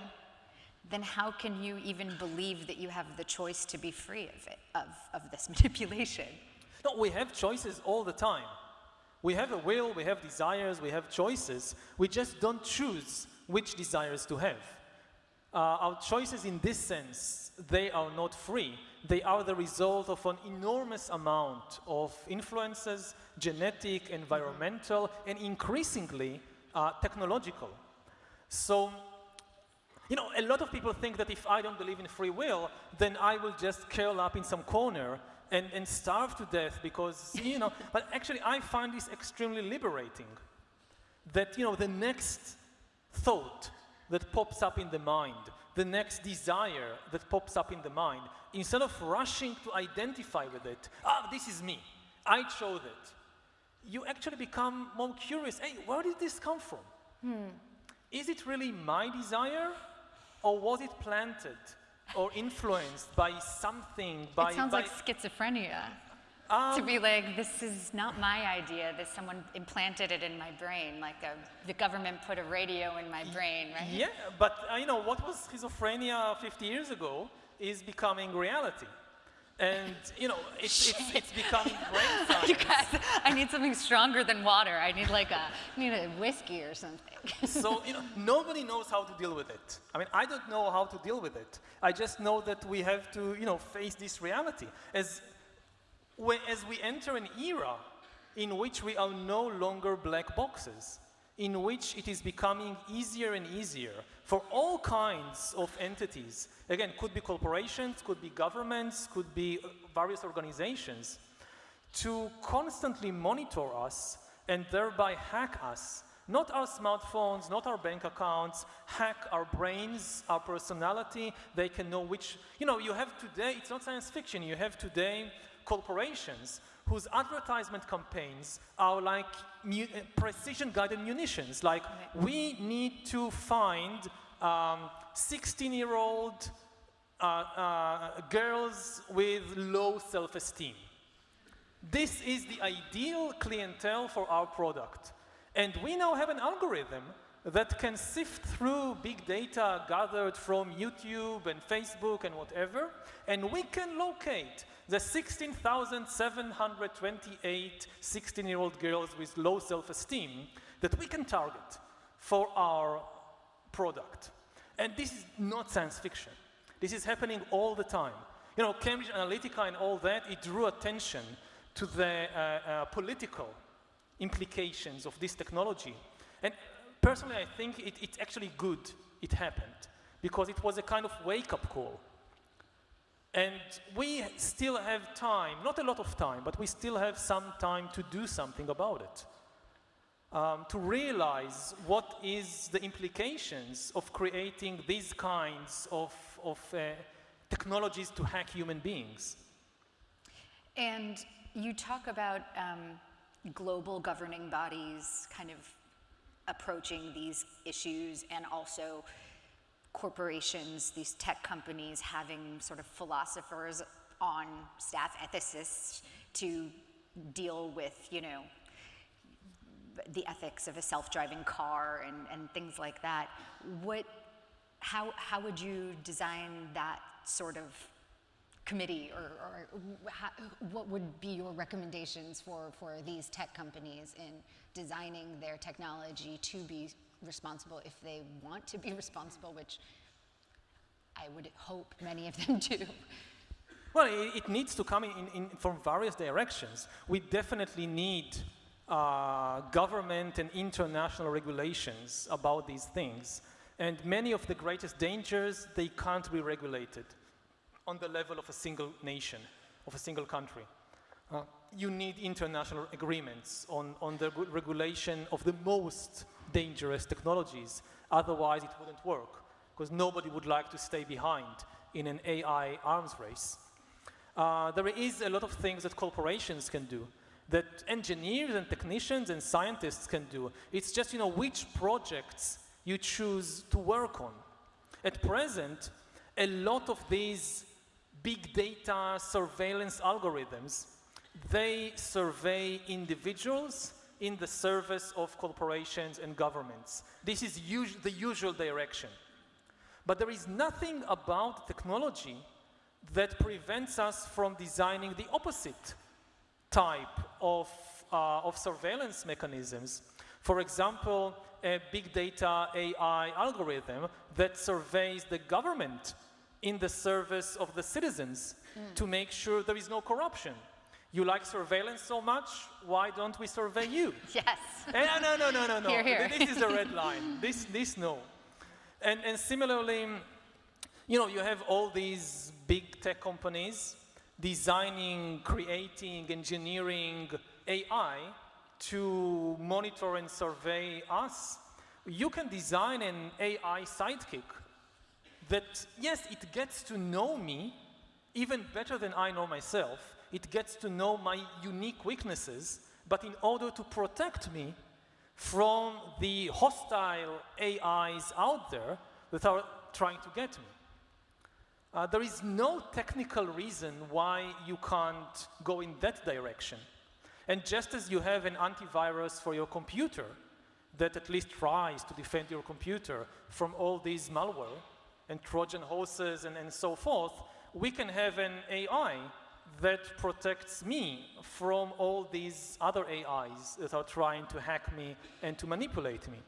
then how can you even believe that you have the choice to be free of it, of, of this manipulation? No, we have choices all the time. We have a will, we have desires, we have choices. We just don't choose which desires to have. Uh, our choices in this sense, they are not free. They are the result of an enormous amount of influences, genetic, environmental, and increasingly uh, technological. So, you know, a lot of people think that if I don't believe in free will, then I will just curl up in some corner and, and starve to death because, you know, but actually I find this extremely liberating. That, you know, the next thought that pops up in the mind, the next desire that pops up in the mind, instead of rushing to identify with it, ah, this is me, I chose it, you actually become more curious, hey, where did this come from? Hmm. Is it really my desire or was it planted or influenced by something, by... It sounds by, like schizophrenia. um, to be like, this is not my idea, that someone implanted it in my brain, like a, the government put a radio in my brain, right? Yeah, but uh, you know, what was schizophrenia 50 years ago is becoming reality. And you know, it's, it's, it's becoming brain science. You guys, I need something stronger than water. I need like a, I need a whiskey or something. so, you know, nobody knows how to deal with it. I mean, I don't know how to deal with it. I just know that we have to, you know, face this reality. As, as we enter an era in which we are no longer black boxes, in which it is becoming easier and easier for all kinds of entities, again, could be corporations, could be governments, could be uh, various organizations, to constantly monitor us and thereby hack us not our smartphones, not our bank accounts, hack our brains, our personality. They can know which, you know, you have today, it's not science fiction, you have today corporations whose advertisement campaigns are like uh, precision-guided munitions. Like, we need to find 16-year-old um, uh, uh, girls with low self-esteem. This is the ideal clientele for our product. And we now have an algorithm that can sift through big data gathered from YouTube and Facebook and whatever, and we can locate the 16,728 16-year-old girls with low self-esteem that we can target for our product. And this is not science fiction. This is happening all the time. You know, Cambridge Analytica and all that, it drew attention to the uh, uh, political implications of this technology. And personally, I think it, it's actually good it happened because it was a kind of wake-up call. And we still have time, not a lot of time, but we still have some time to do something about it. Um, to realize what is the implications of creating these kinds of, of uh, technologies to hack human beings. And you talk about um, global governing bodies kind of approaching these issues and also corporations, these tech companies having sort of philosophers on staff, ethicists, to deal with, you know, the ethics of a self-driving car and, and things like that. What, how, how would you design that sort of committee or, or what would be your recommendations for, for these tech companies in designing their technology to be responsible if they want to be responsible, which I would hope many of them do. Well, it, it needs to come in, in, from various directions. We definitely need uh, government and international regulations about these things. And many of the greatest dangers, they can't be regulated on the level of a single nation, of a single country. Uh, you need international agreements on, on the regulation of the most dangerous technologies. Otherwise, it wouldn't work, because nobody would like to stay behind in an AI arms race. Uh, there is a lot of things that corporations can do, that engineers and technicians and scientists can do. It's just, you know, which projects you choose to work on. At present, a lot of these big data surveillance algorithms, they survey individuals in the service of corporations and governments. This is us the usual direction. But there is nothing about technology that prevents us from designing the opposite. type of, uh, of surveillance mechanisms. For example, a big data AI algorithm that surveys the government in the service of the citizens to make sure there is no corruption. You like surveillance so much, why don't we survey you? Yes. Eh, no, no, no, no, no. Here, here. This is a red line. This, this, no. And, and similarly, you know, you have all these big tech companies designing, creating, engineering AI to monitor and survey us. You can design an AI sidekick that, yes, it gets to know me even better than I know myself. It gets to know my unique weaknesses, but in order to protect me from the hostile AIs out there that are trying to get me. Uh, there is no technical reason why you can't go in that direction. And just as you have an antivirus for your computer that at least tries to defend your computer from all these malware and Trojan horses and, and so forth, we can have an AI that protects me from all these other AIs that are trying to hack me and to manipulate me.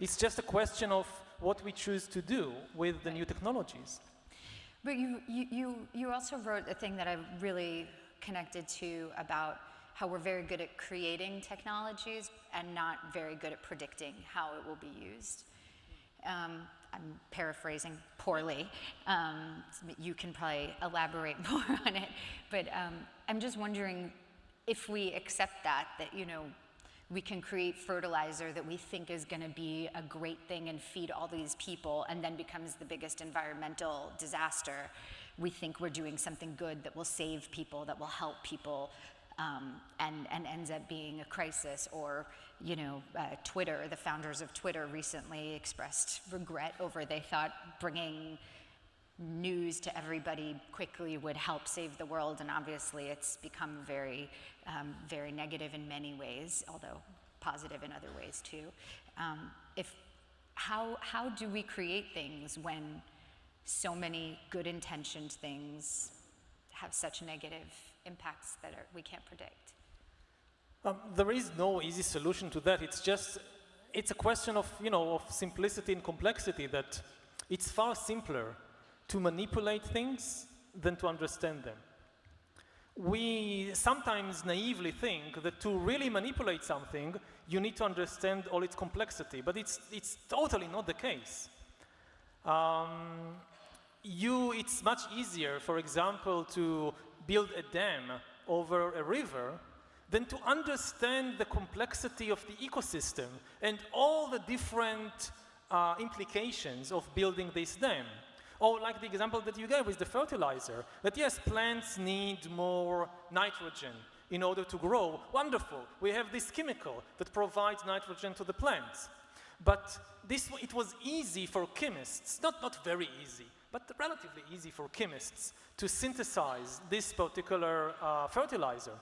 It's just a question of what we choose to do with the new technologies. But you, you, you, also wrote a thing that I really connected to about how we're very good at creating technologies and not very good at predicting how it will be used. Um, I'm paraphrasing poorly. Um, you can probably elaborate more on it. But um, I'm just wondering if we accept that, that, you know, we can create fertilizer that we think is going to be a great thing and feed all these people and then becomes the biggest environmental disaster. We think we're doing something good that will save people, that will help people, um, and, and ends up being a crisis. Or, you know, uh, Twitter, the founders of Twitter recently expressed regret over they thought bringing news to everybody quickly would help save the world, and obviously it's become very, um, very negative in many ways, although positive in other ways too. Um, if, how, how do we create things when so many good intentioned things have such negative impacts that are, we can't predict? Um, there is no easy solution to that. It's just, it's a question of, you know, of simplicity and complexity that it's far simpler to manipulate things than to understand them. We sometimes naively think that to really manipulate something, you need to understand all its complexity, but it's, it's totally not the case. Um, you, it's much easier, for example, to build a dam over a river than to understand the complexity of the ecosystem and all the different uh, implications of building this dam. Or like the example that you gave with the fertilizer, that yes, plants need more nitrogen in order to grow. Wonderful, we have this chemical that provides nitrogen to the plants. But this, it was easy for chemists, not, not very easy, but relatively easy for chemists to synthesize this particular uh, fertilizer.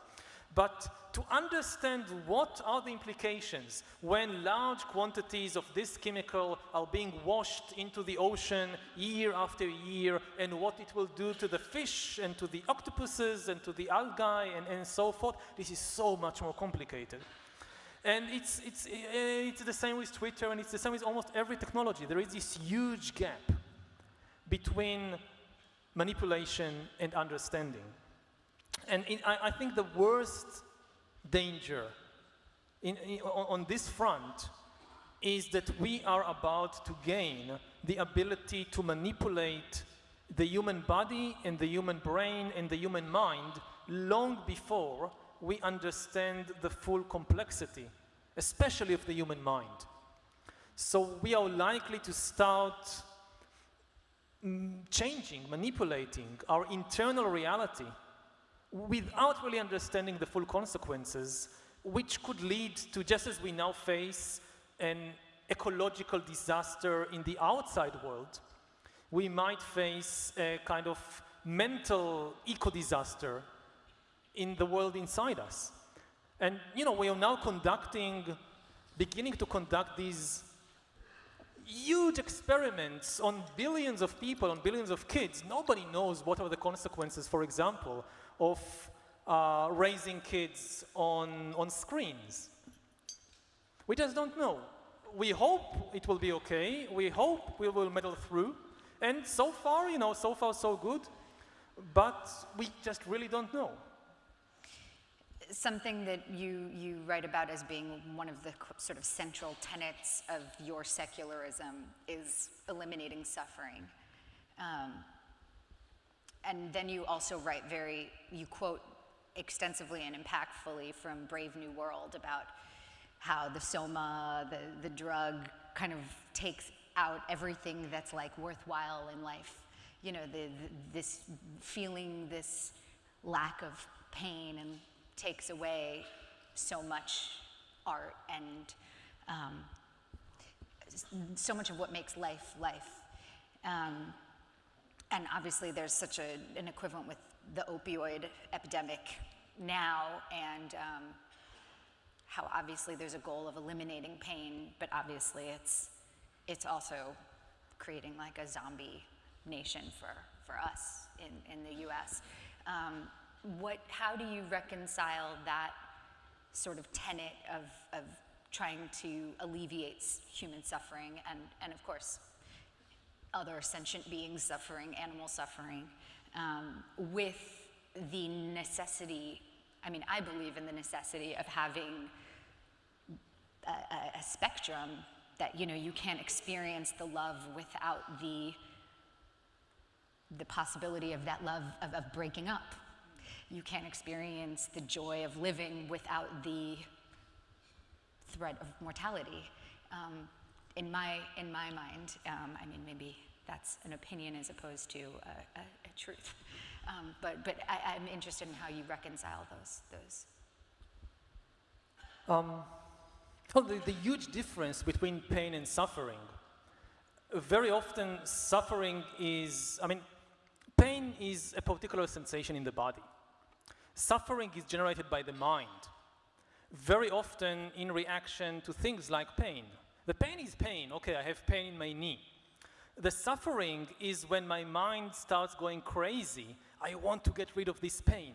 But to understand what are the implications when large quantities of this chemical are being washed into the ocean year after year and what it will do to the fish and to the octopuses and to the algae and, and so forth, this is so much more complicated. And it's, it's, it's the same with Twitter and it's the same with almost every technology. There is this huge gap between manipulation and understanding. And in, I, I, think the worst danger in, in, on, this front is that we are about to gain the ability to manipulate the human body and the human brain and the human mind long before we understand the full complexity, especially of the human mind. So we are likely to start changing, manipulating our internal reality without really understanding the full consequences, which could lead to, just as we now face an ecological disaster in the outside world, we might face a kind of mental eco-disaster in the world inside us. And, you know, we are now conducting, beginning to conduct these huge experiments on billions of people, on billions of kids. Nobody knows what are the consequences, for example, of uh, raising kids on, on screens. We just don't know. We hope it will be okay. We hope we will muddle through. And so far, you know, so far so good. But we just really don't know. Something that you, you write about as being one of the sort of central tenets of your secularism is eliminating suffering. Um, and then you also write very, you quote extensively and impactfully from Brave New World about how the soma, the, the drug, kind of takes out everything that's like worthwhile in life. You know, the, the, this feeling this lack of pain and takes away so much art and um, so much of what makes life life. Um, and obviously, there's such a, an equivalent with the opioid epidemic now, and um, how obviously there's a goal of eliminating pain, but obviously it's it's also creating like a zombie nation for for us in in the U.S. Um, what? How do you reconcile that sort of tenet of of trying to alleviate human suffering and and of course other sentient beings suffering, animal suffering, um, with the necessity, I mean, I believe in the necessity of having a, a, spectrum that, you know, you can't experience the love without the, the possibility of that love of, of breaking up. You can't experience the joy of living without the threat of mortality. Um, in my in my mind, um, I mean, maybe that's an opinion as opposed to a, a, a truth. Um, but but I, I'm interested in how you reconcile those those. Um, well, the, the huge difference between pain and suffering. Very often, suffering is, I mean, pain is a particular sensation in the body. Suffering is generated by the mind, very often in reaction to things like pain. The pain is pain, okay, I have pain in my knee. The suffering is when my mind starts going crazy. I want to get rid of this pain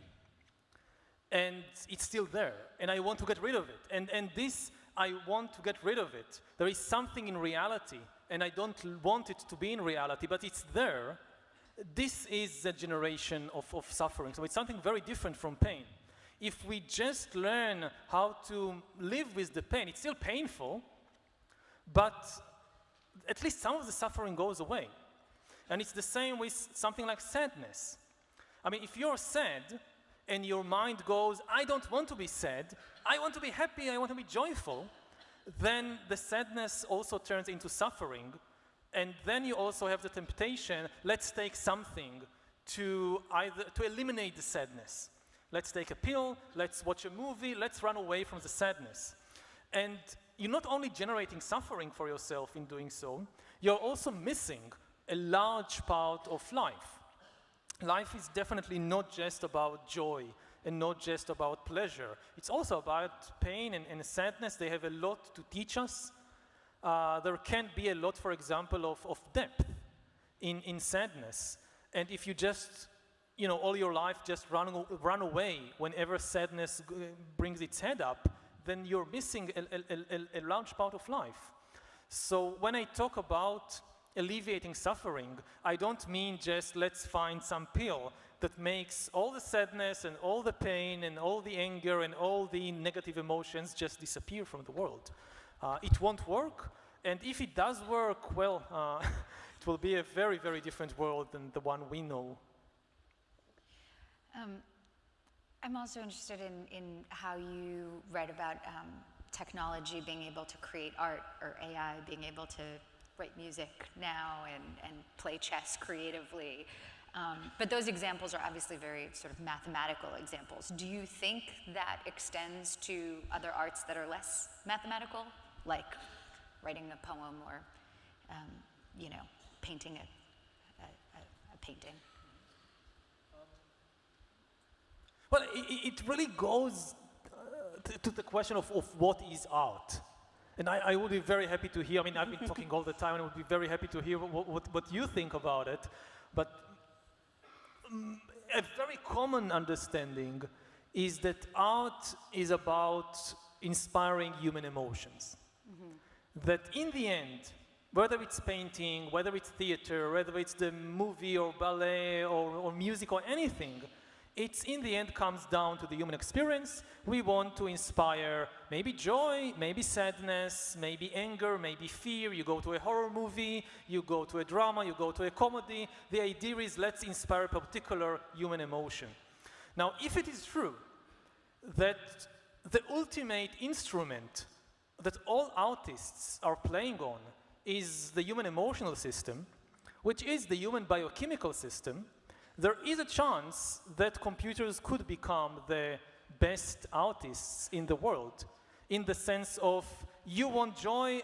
and it's still there and i want to get rid of it and, and this i want to get rid of it there is something in reality and i don't want it to be in reality but it's there this is a generation of, of suffering. So it's something very different from pain. If we just learn how to live with the pain it's still painful but at least some of the suffering goes away. And it's the same with something like sadness. I mean, if you're sad and your mind goes, I don't want to be sad, I want to be happy, I want to be joyful, then the sadness also turns into suffering. And then you also have the temptation, let's take something to either to eliminate the sadness. Let's take a pill, let's watch a movie, let's run away from the sadness. And you're not only generating suffering for yourself in doing so, you're also missing a large part of life life is definitely not just about joy and not just about pleasure. It's also about pain and, and sadness. They have a lot to teach us. Uh, there can be a lot, for example, of, of depth in, in sadness. And if you just, you know, all your life just run, run away whenever sadness brings its head up, then you're missing a, a, a, a large part of life. So when I talk about alleviating suffering, I don't mean just let's find some pill that makes all the sadness and all the pain and all the anger and all the negative emotions just disappear from the world. Uh, it won't work, and if it does work, well, uh, it will be a very, very different world than the one we know. Um, I'm also interested in, in how you read about um, technology being able to create art or AI being able to write music now and, and play chess creatively. Um, but those examples are obviously very sort of mathematical examples. Do you think that extends to other arts that are less mathematical, like writing a poem or, um, you know, painting a, a, a- painting? Well, it, it really goes uh, to, the question of, of what is art. And I, I would be very happy to hear, I mean, I've been talking all the time, and I would be very happy to hear what, what, what you think about it. But mm, a very common understanding is that art is about inspiring human emotions. Mm-hmm. That in the end, whether it's painting, whether it's theater, whether it's the movie or ballet or, or music or anything, it's in the end comes down to the human experience. We want to inspire maybe joy, maybe sadness, maybe anger, maybe fear. You go to a horror movie, you go to a drama, you go to a comedy. The idea is let's inspire a particular human emotion. Now, if it is true that the ultimate instrument that all artists are playing on is the human emotional system, which is the human biochemical system, there is a chance that computers could become the best artists in the world in the sense of you want joy,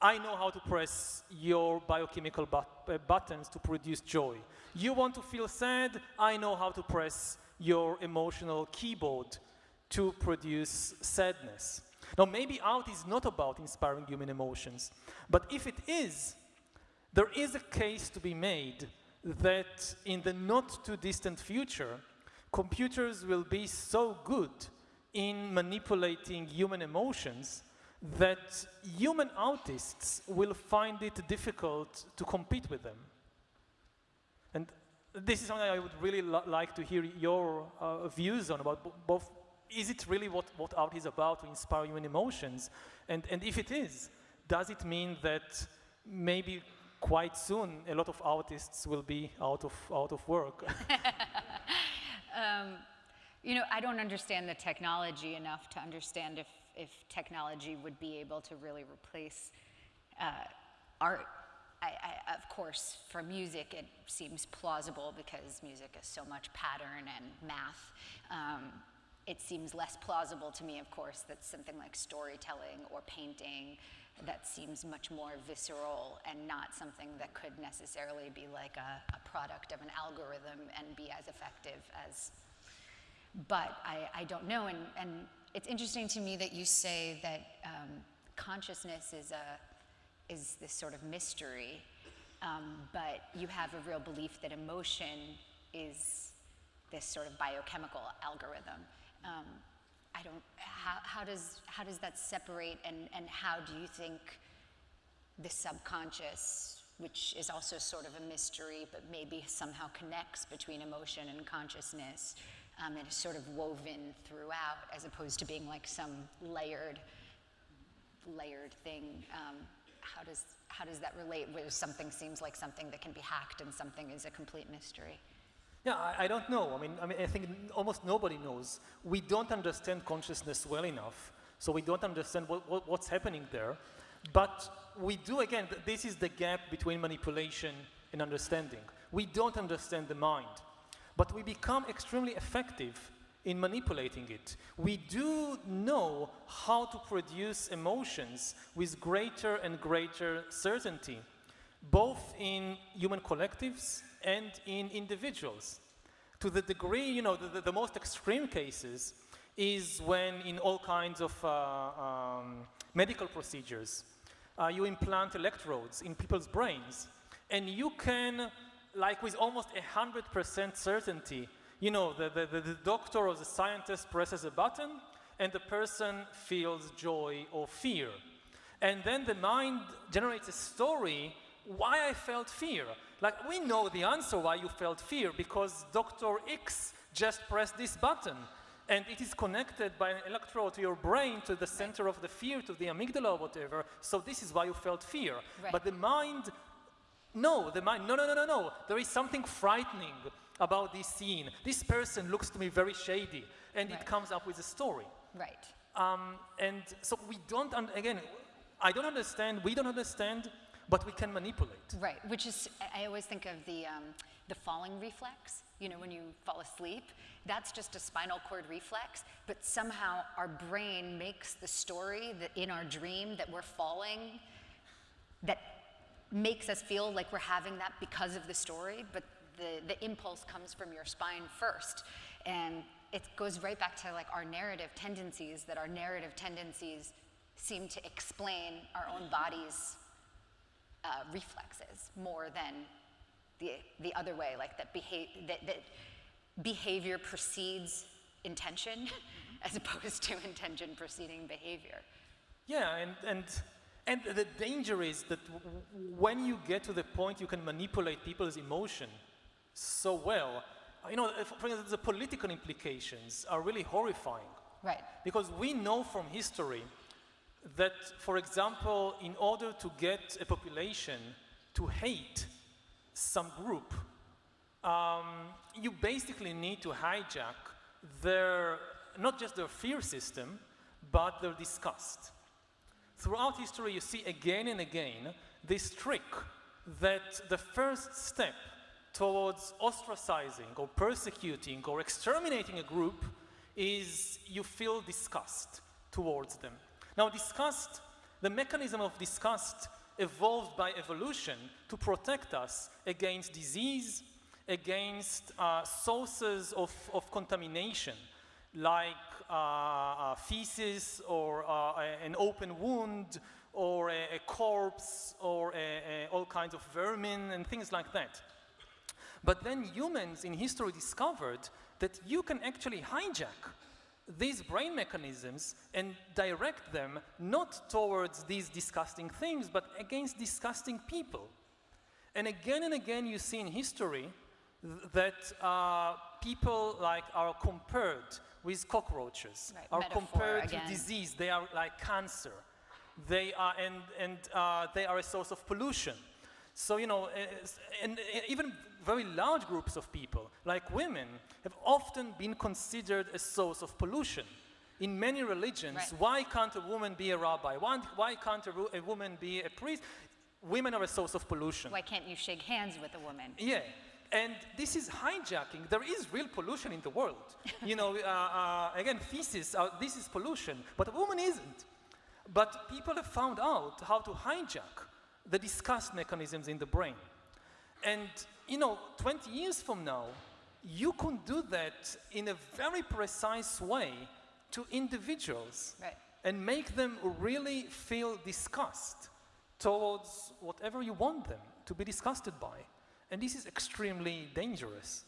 I know how to press your biochemical but uh, buttons to produce joy. You want to feel sad, I know how to press your emotional keyboard to produce sadness. Now, maybe art is not about inspiring human emotions, but if it is, there is a case to be made that in the not too distant future, computers will be so good in manipulating human emotions that human artists will find it difficult to compete with them. And this is something I would really li like to hear your uh, views on about both. Is it really what, what art is about to inspire human emotions? And, and if it is, does it mean that maybe quite soon a lot of artists will be out of, out of work? um, you know, I don't understand the technology enough to understand if, if technology would be able to really replace uh, art. I, I, of course, for music, it seems plausible because music is so much pattern and math. Um, it seems less plausible to me, of course, that something like storytelling or painting that seems much more visceral and not something that could necessarily be like a, a product of an algorithm and be as effective as but I, I don't know. And, and it's interesting to me that you say that um, consciousness is, a, is this sort of mystery, um, but you have a real belief that emotion is this sort of biochemical algorithm. Um, I don't, how, how, does, how does that separate and, and how do you think the subconscious, which is also sort of a mystery, but maybe somehow connects between emotion and consciousness, um, and is sort of woven throughout as opposed to being like some layered, layered thing. Um, how, does, how does that relate where something seems like something that can be hacked and something is a complete mystery? Yeah, I, I, don't know. I mean, I mean, I think almost nobody knows. We don't understand consciousness well enough, so we don't understand what, what, what's happening there. But we do, again, this is the gap between manipulation and understanding. We don't understand the mind but we become extremely effective in manipulating it. We do know how to produce emotions with greater and greater certainty, both in human collectives and in individuals. To the degree, you know, the, the, the most extreme cases is when in all kinds of uh, um, medical procedures, uh, you implant electrodes in people's brains, and you can like with almost 100% certainty, you know, the, the, the doctor or the scientist presses a button and the person feels joy or fear. And then the mind generates a story why I felt fear. Like we know the answer why you felt fear because Dr. X just pressed this button and it is connected by an electrode to your brain to the center of the fear, to the amygdala or whatever. So this is why you felt fear. Right. But the mind no, the mind, no, no, no, no, no. There is something frightening about this scene. This person looks to me very shady, and right. it comes up with a story. Right. Um, and so we don't, again, I don't understand, we don't understand, but we can manipulate. Right, which is, I always think of the, um, the falling reflex, you know, when you fall asleep. That's just a spinal cord reflex, but somehow our brain makes the story that in our dream that we're falling, that makes us feel like we're having that because of the story, but the, the impulse comes from your spine first. And it goes right back to like our narrative tendencies, that our narrative tendencies seem to explain our own body's uh, reflexes more than the, the other way, like that, beha that, that behavior precedes intention as opposed to intention preceding behavior. Yeah, and, and, and the danger is that when you get to the point you can manipulate people's emotion so well, you know, for instance, the political implications are really horrifying. Right. Because we know from history that, for example, in order to get a population to hate some group, um, you basically need to hijack their, not just their fear system, but their disgust. Throughout history, you see again and again this trick that the first step towards ostracizing or persecuting or exterminating a group is you feel disgust towards them. Now, disgust, the mechanism of disgust evolved by evolution to protect us against disease, against uh, sources of, of contamination, like uh, uh, feces or uh, an open wound or a, a corpse or a- a- all kinds of vermin and things like that. But then humans in history discovered that you can actually hijack these brain mechanisms and direct them not towards these disgusting things, but against disgusting people. And again and again, you see in history th- that uh, people like are compared with cockroaches, Right, are compared again. to disease. They are like cancer. They are and and uh, they are a source of pollution. So you know, uh, and uh, even very large groups of people, like women, have often been considered a source of pollution. In many religions, Right. why can't a woman be a rabbi? Why, why can't a, a woman be a priest? Women are a source of pollution. Why can't you shake hands with a woman? Yeah, and this is hijacking. There is real pollution in the world. you know, uh, uh, again, feces, uh, this is pollution, but a woman isn't. But people have found out how to hijack the disgust mechanisms in the brain. And, you know, 20 years from now, you can do that in a very precise way to individuals Right. and make them really feel disgust towards whatever you want them to be disgusted by. And this is extremely dangerous.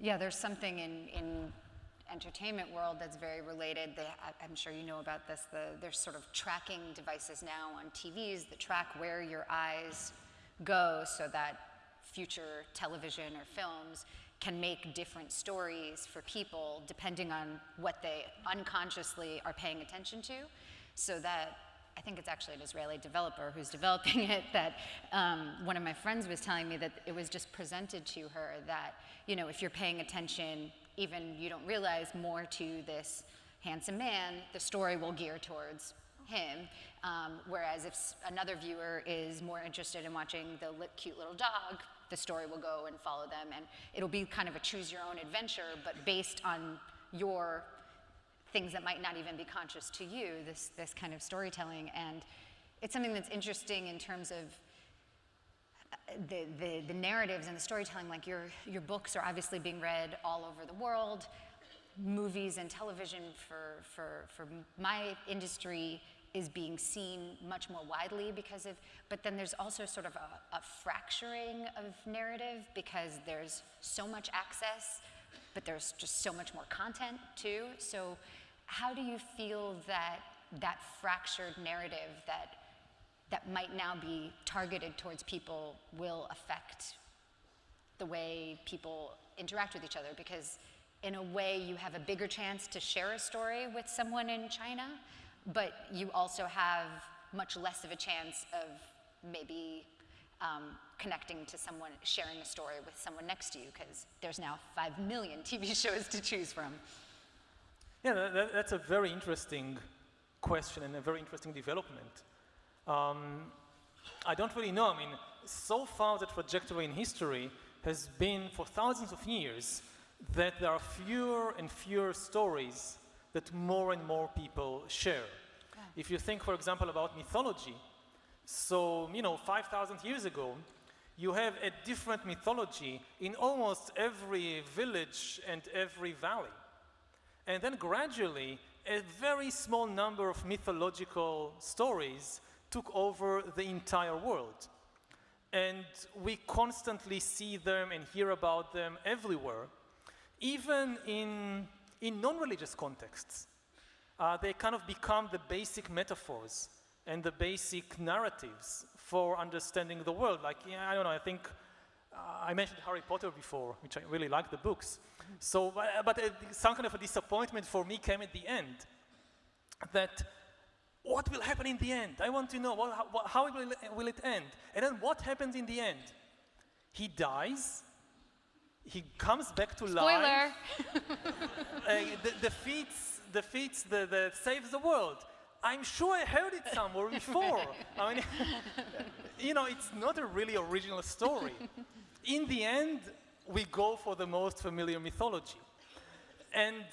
Yeah, there's something in, in entertainment world that's very related. They, I, I'm sure you know about this. The, there's sort of tracking devices now on TVs that track where your eyes go so that future television or films can make different stories for people depending on what they unconsciously are paying attention to. So that I think it's actually an Israeli developer who's developing it. That um, one of my friends was telling me that it was just presented to her that you know if you're paying attention, even you don't realize more to this handsome man, the story will gear towards him. Um, whereas if another viewer is more interested in watching the cute little dog, the story will go and follow them, and it'll be kind of a choose your own adventure, but based on your things that might not even be conscious to you, this, this kind of storytelling. And it's something that's interesting in terms of uh, the, the, the narratives and the storytelling. Like your, your books are obviously being read all over the world. Movies and television for, for, for my industry is being seen much more widely because of, but then there's also sort of a, a fracturing of narrative because there's so much access, but there's just so much more content too. So how do you feel that that fractured narrative that that might now be targeted towards people will affect the way people interact with each other because in a way you have a bigger chance to share a story with someone in China but you also have much less of a chance of maybe um, connecting to someone sharing a story with someone next to you because there's now 5 million TV shows to choose from Yeah, that, that- that's a very interesting question and a very interesting development. Um, I don't really know. I mean, so far the trajectory in history has been for thousands of years that there are fewer and fewer stories that more and more people share. If you think, for example, about mythology, so, you know, 5,000 years ago, you have a different mythology in almost every village and every valley. And then gradually, a very small number of mythological stories took over the entire world. And we constantly see them and hear about them everywhere. Even in, in non-religious contexts. Uh, they kind of become the basic metaphors and the basic narratives for understanding the world. Like, yeah, I don't know, I think uh, I mentioned Harry Potter before, which I really like the books. So, but, but uh, some kind of a disappointment for me came at the end that what will happen in the end? I want to know what, how, how will, will it end? And then what happens in the end? He dies, he comes back to Spoiler. life, uh, de- defeats, defeats the, the, saves the world. I'm sure I heard it somewhere before. I mean, you know, it's not a really original story. In the end, we go for the most familiar mythology. And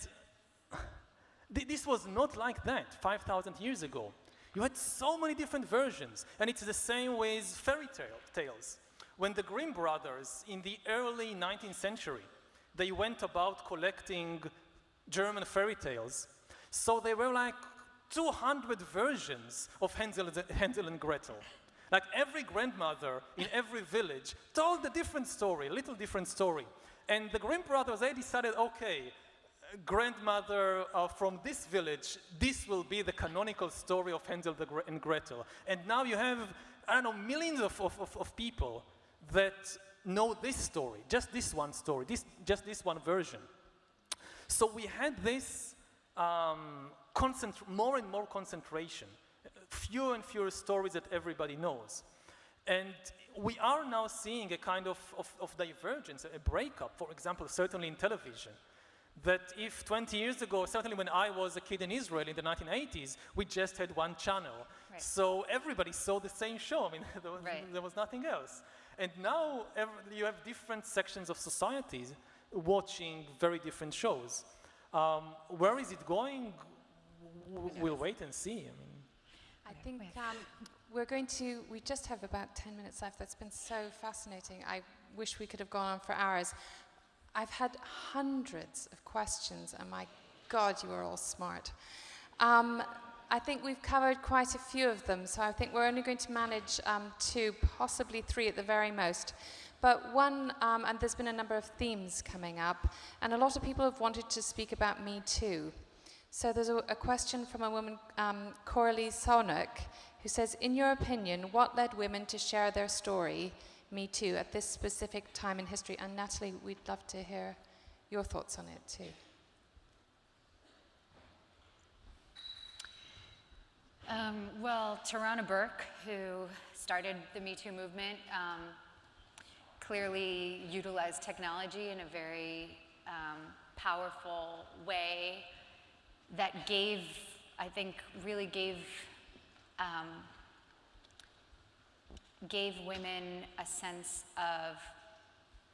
th- this was not like that 5,000 years ago. You had so many different versions, and it's the same with fairy tale, tales. When the Grimm brothers in the early 19th century, they went about collecting German fairy tales, so there were like 200 versions of Hansel, and Gretel. Like every grandmother in every village told a different story, a little different story. And the Grimm brothers, they decided, okay, grandmother uh, from this village, this will be the canonical story of Hansel and Gretel. And now you have, I don't know, millions of, of, of people that know this story, just this one story, this, just this one version. So we had this um, more and more concentration, fewer and fewer stories that everybody knows. And we are now seeing a kind of, of, of divergence, a breakup, for example, certainly in television that if 20 years ago, certainly when I was a kid in Israel in the 1980s, we just had one channel. Right. So everybody saw the same show. I mean, there was, right. there was nothing else. And now every, you have different sections of societies watching very different shows. Um, where is it going? We'll wait and see. I mean, I think um, we're going to, we just have about 10 minutes left. That's been so fascinating. I wish we could have gone on for hours. I've had hundreds of questions, and my God, you are all smart. Um, I think we've covered quite a few of them, so I think we're only going to manage um, two, possibly three at the very most. But one, um, and there's been a number of themes coming up, and a lot of people have wanted to speak about Me Too. So there's a, a question from a woman, um, Coralie Sonuk, who says, In your opinion, what led women to share their story me Too at this specific time in history. And Natalie, we'd love to hear your thoughts on it too. Um, well, Tarana Burke, who started the Me Too movement, um, clearly utilized technology in a very um, powerful way that gave, I think, really gave um, gave women a sense of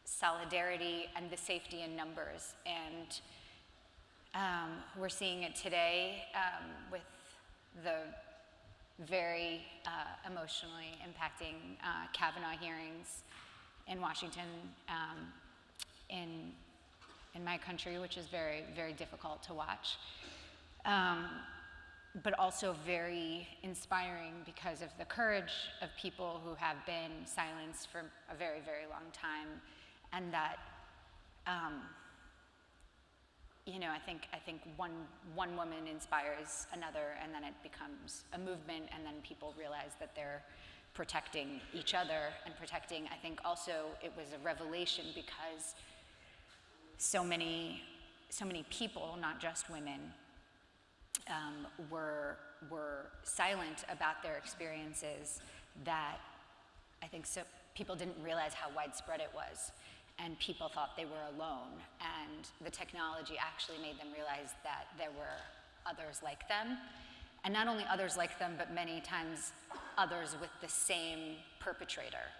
solidarity and the safety in numbers. And um, we're seeing it today um, with the very uh, emotionally impacting uh, Kavanaugh hearings in Washington, um, in, in my country, which is very, very difficult to watch. Um, but also very inspiring because of the courage of people who have been silenced for a very, very long time, and that, um, you know, I think I think one one woman inspires another, and then it becomes a movement, and then people realize that they're protecting each other and protecting. I think also it was a revelation because so many so many people, not just women, um, were, were silent about their experiences that I think so, people didn't realize how widespread it was. And people thought they were alone. And the technology actually made them realize that there were others like them. And not only others like them, but many times others with the same perpetrator.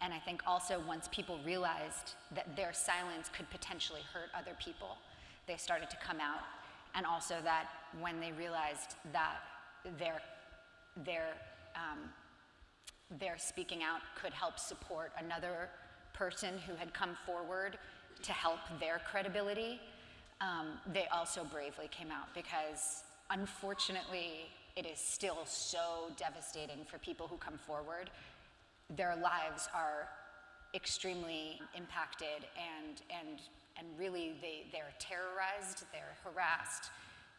And I think also once people realized that their silence could potentially hurt other people, they started to come out and also that when they realized that their, their, um, their speaking out could help support another person who had come forward to help their credibility, um, they also bravely came out because unfortunately, it is still so devastating for people who come forward. Their lives are extremely impacted and, and, and really they, they're terrorized, they're harassed,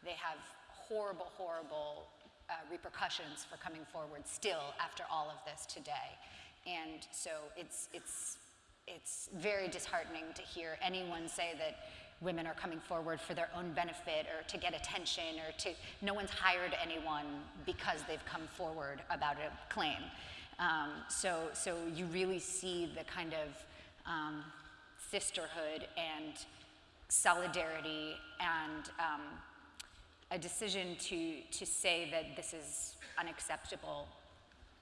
they have horrible, horrible uh, repercussions for coming forward still after all of this today. And so it's, it's, it's very disheartening to hear anyone say that women are coming forward for their own benefit or to get attention or to, no one's hired anyone because they've come forward about a claim. Um, so, so you really see the kind of um, sisterhood and solidarity and um, a decision to, to say that this is unacceptable.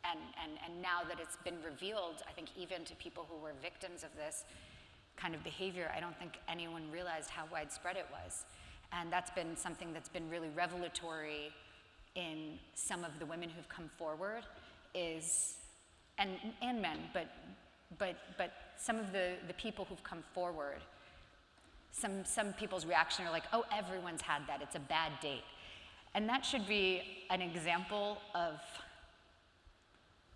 And, and, and now that it's been revealed, I think even to people who were victims of this kind of behavior, I don't think anyone realized how widespread it was. And that's been something that's been really revelatory in some of the women who've come forward is, and, and men, but, but, but some of the, the people who've come forward some, some people's reaction are like, oh, everyone's had that, it's a bad date. And that should be an example of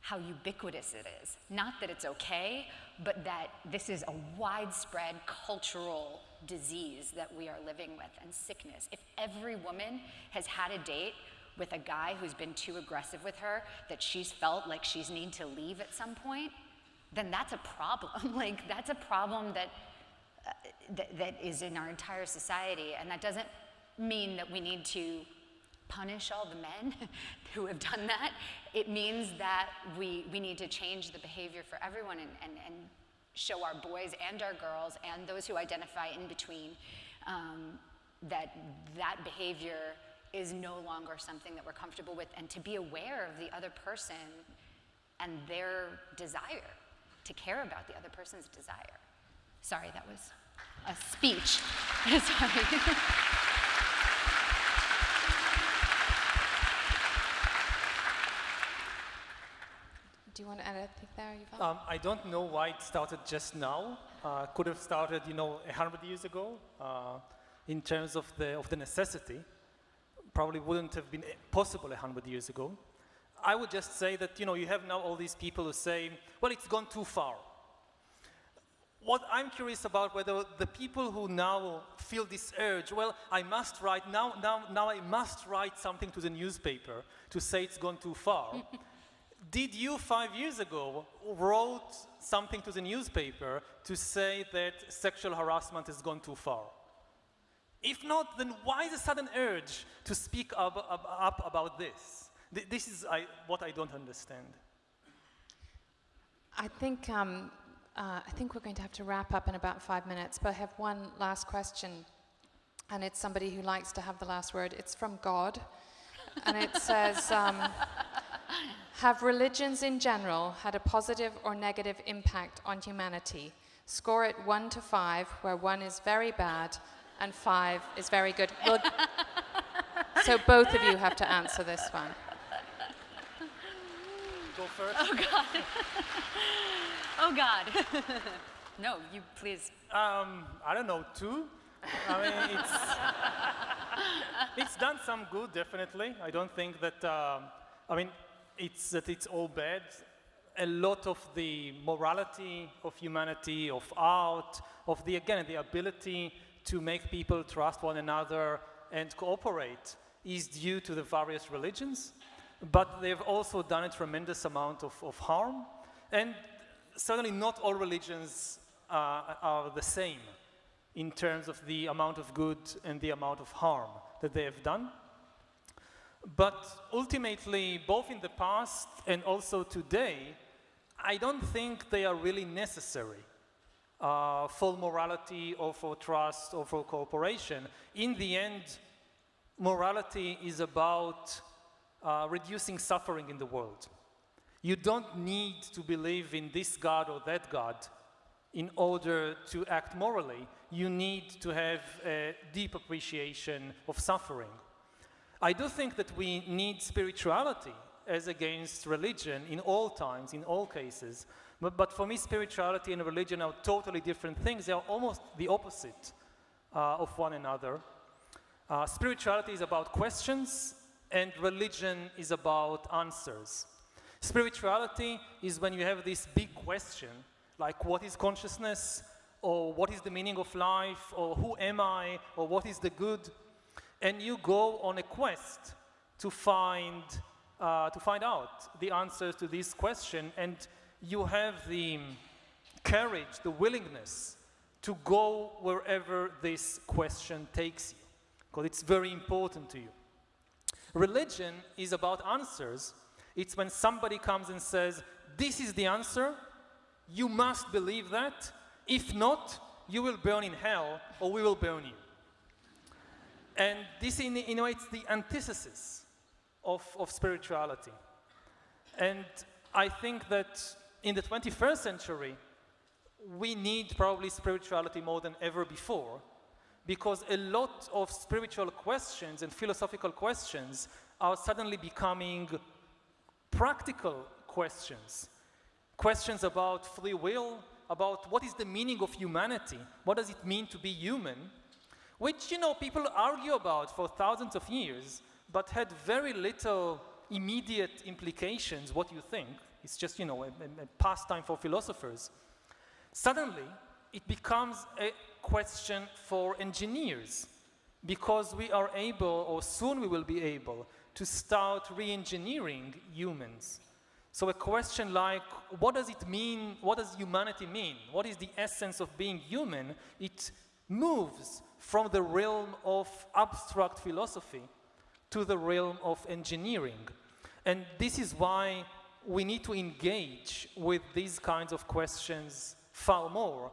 how ubiquitous it is. Not that it's okay, but that this is a widespread cultural disease that we are living with and sickness. If every woman has had a date with a guy who's been too aggressive with her, that she's felt like she's need to leave at some point, then that's a problem. like, that's a problem that uh, that, that is in our entire society. And that doesn't mean that we need to punish all the men who have done that. It means that we, we need to change the behavior for everyone and, and, and show our boys and our girls and those who identify in between um, that that behavior is no longer something that we're comfortable with and to be aware of the other person and their desire, to care about the other person's desire. Sorry, that was a speech. Sorry. Do you want to add anything there, Yuval? Um, I don't know why it started just now. Uh, could have started, you know, hundred years ago. Uh, in terms of the of the necessity, probably wouldn't have been possible hundred years ago. I would just say that you know you have now all these people who say, well, it's gone too far what I'm curious about whether the people who now feel this urge, well, I must write, now, now, now I must write something to the newspaper to say it's gone too far. Did you five years ago wrote something to the newspaper to say that sexual harassment has gone too far? If not, then why the sudden urge to speak up, up, up about this? This is I, what I don't understand. I think um, uh, I think we're going to have to wrap up in about five minutes, but I have one last question. And it's somebody who likes to have the last word. It's from God. and it says um, Have religions in general had a positive or negative impact on humanity? Score it one to five, where one is very bad and five is very good. Well, so both of you have to answer this one. Go first. Oh, God. Oh, God. no, you please. Um, I don't know, two? I mean, it's, it's done some good, definitely. I don't think that, um, I mean, it's that it's all bad. A lot of the morality of humanity, of art, of the, again, the ability to make people trust one another and cooperate is due to the various religions. But they've also done a tremendous amount of, of harm. And certainly not all religions uh, are the same in terms of the amount of good and the amount of harm that they have done. But ultimately, both in the past and also today, I don't think they are really necessary uh, for morality or for trust or for cooperation. In the end, morality is about uh, reducing suffering in the world. You don't need to believe in this God or that God in order to act morally. You need to have a deep appreciation of suffering. I do think that we need spirituality as against religion in all times, in all cases. But, but for me, spirituality and religion are totally different things. They are almost the opposite uh, of one another. Uh, spirituality is about questions, and religion is about answers. Spirituality is when you have this big question, like what is consciousness? or what is the meaning of life, or who am I, or what is the good, and you go on a quest to find, uh, to find out the answers to this question, and you have the courage, the willingness to go wherever this question takes you, because it's very important to you. Religion is about answers. It's when somebody comes and says, This is the answer, you must believe that. If not, you will burn in hell or we will burn you. And this, in, in a way, it's the antithesis of, of spirituality. And I think that in the 21st century, we need probably spirituality more than ever before because a lot of spiritual questions and philosophical questions are suddenly becoming practical questions. Questions about free will, about what is the meaning of humanity, what does it mean to be human, which, you know, people argue about for thousands of years, but had very little immediate implications, what you think. It's just, you know, a, a pastime for philosophers. Suddenly, it becomes a question for engineers because we are able, or soon we will be able, to start re-engineering humans. So a question like, what does it mean, what does humanity mean? What is the essence of being human? It moves from the realm of abstract philosophy to the realm of engineering. And this is why we need to engage with these kinds of questions far more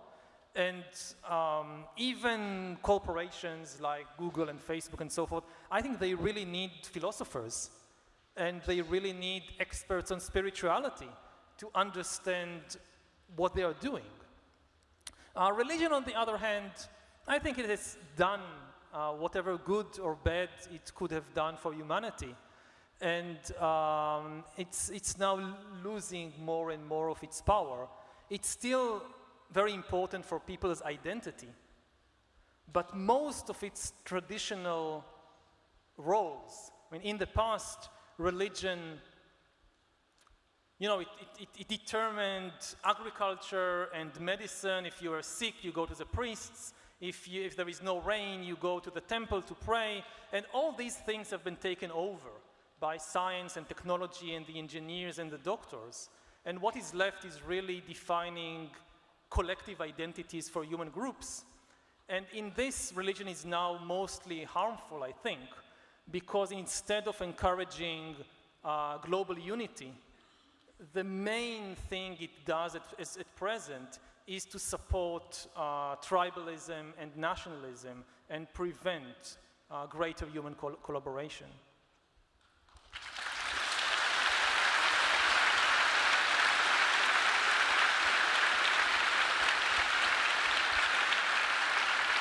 and um, even corporations like Google and Facebook and so forth, I think they really need philosophers and they really need experts on spirituality to understand what they are doing. Uh, religion, on the other hand, I think it has done uh, whatever good or bad it could have done for humanity. And um, it's, it's now losing more and more of its power. It's still very important for people's identity. But most of its traditional roles, I mean, in the past, religion, you know, it, it, it, determined agriculture and medicine. If you are sick, you go to the priests. If, you, if there is no rain, you go to the temple to pray. And all these things have been taken over by science and technology and the engineers and the doctors. And what is left is really defining collective identities for human groups. And in this, religion is now mostly harmful, I think, because instead of encouraging uh, global unity, the main thing it does at, at present is to support uh, tribalism and nationalism and prevent uh, greater human col collaboration.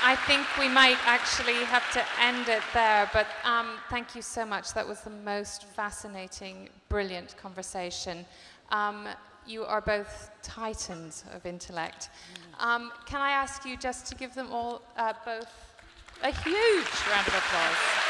I think we might actually have to end it there, but um, thank you so much. That was the most fascinating, brilliant conversation. Um, you are both titans of intellect. Um, can I ask you just to give them all uh, both a huge round of applause?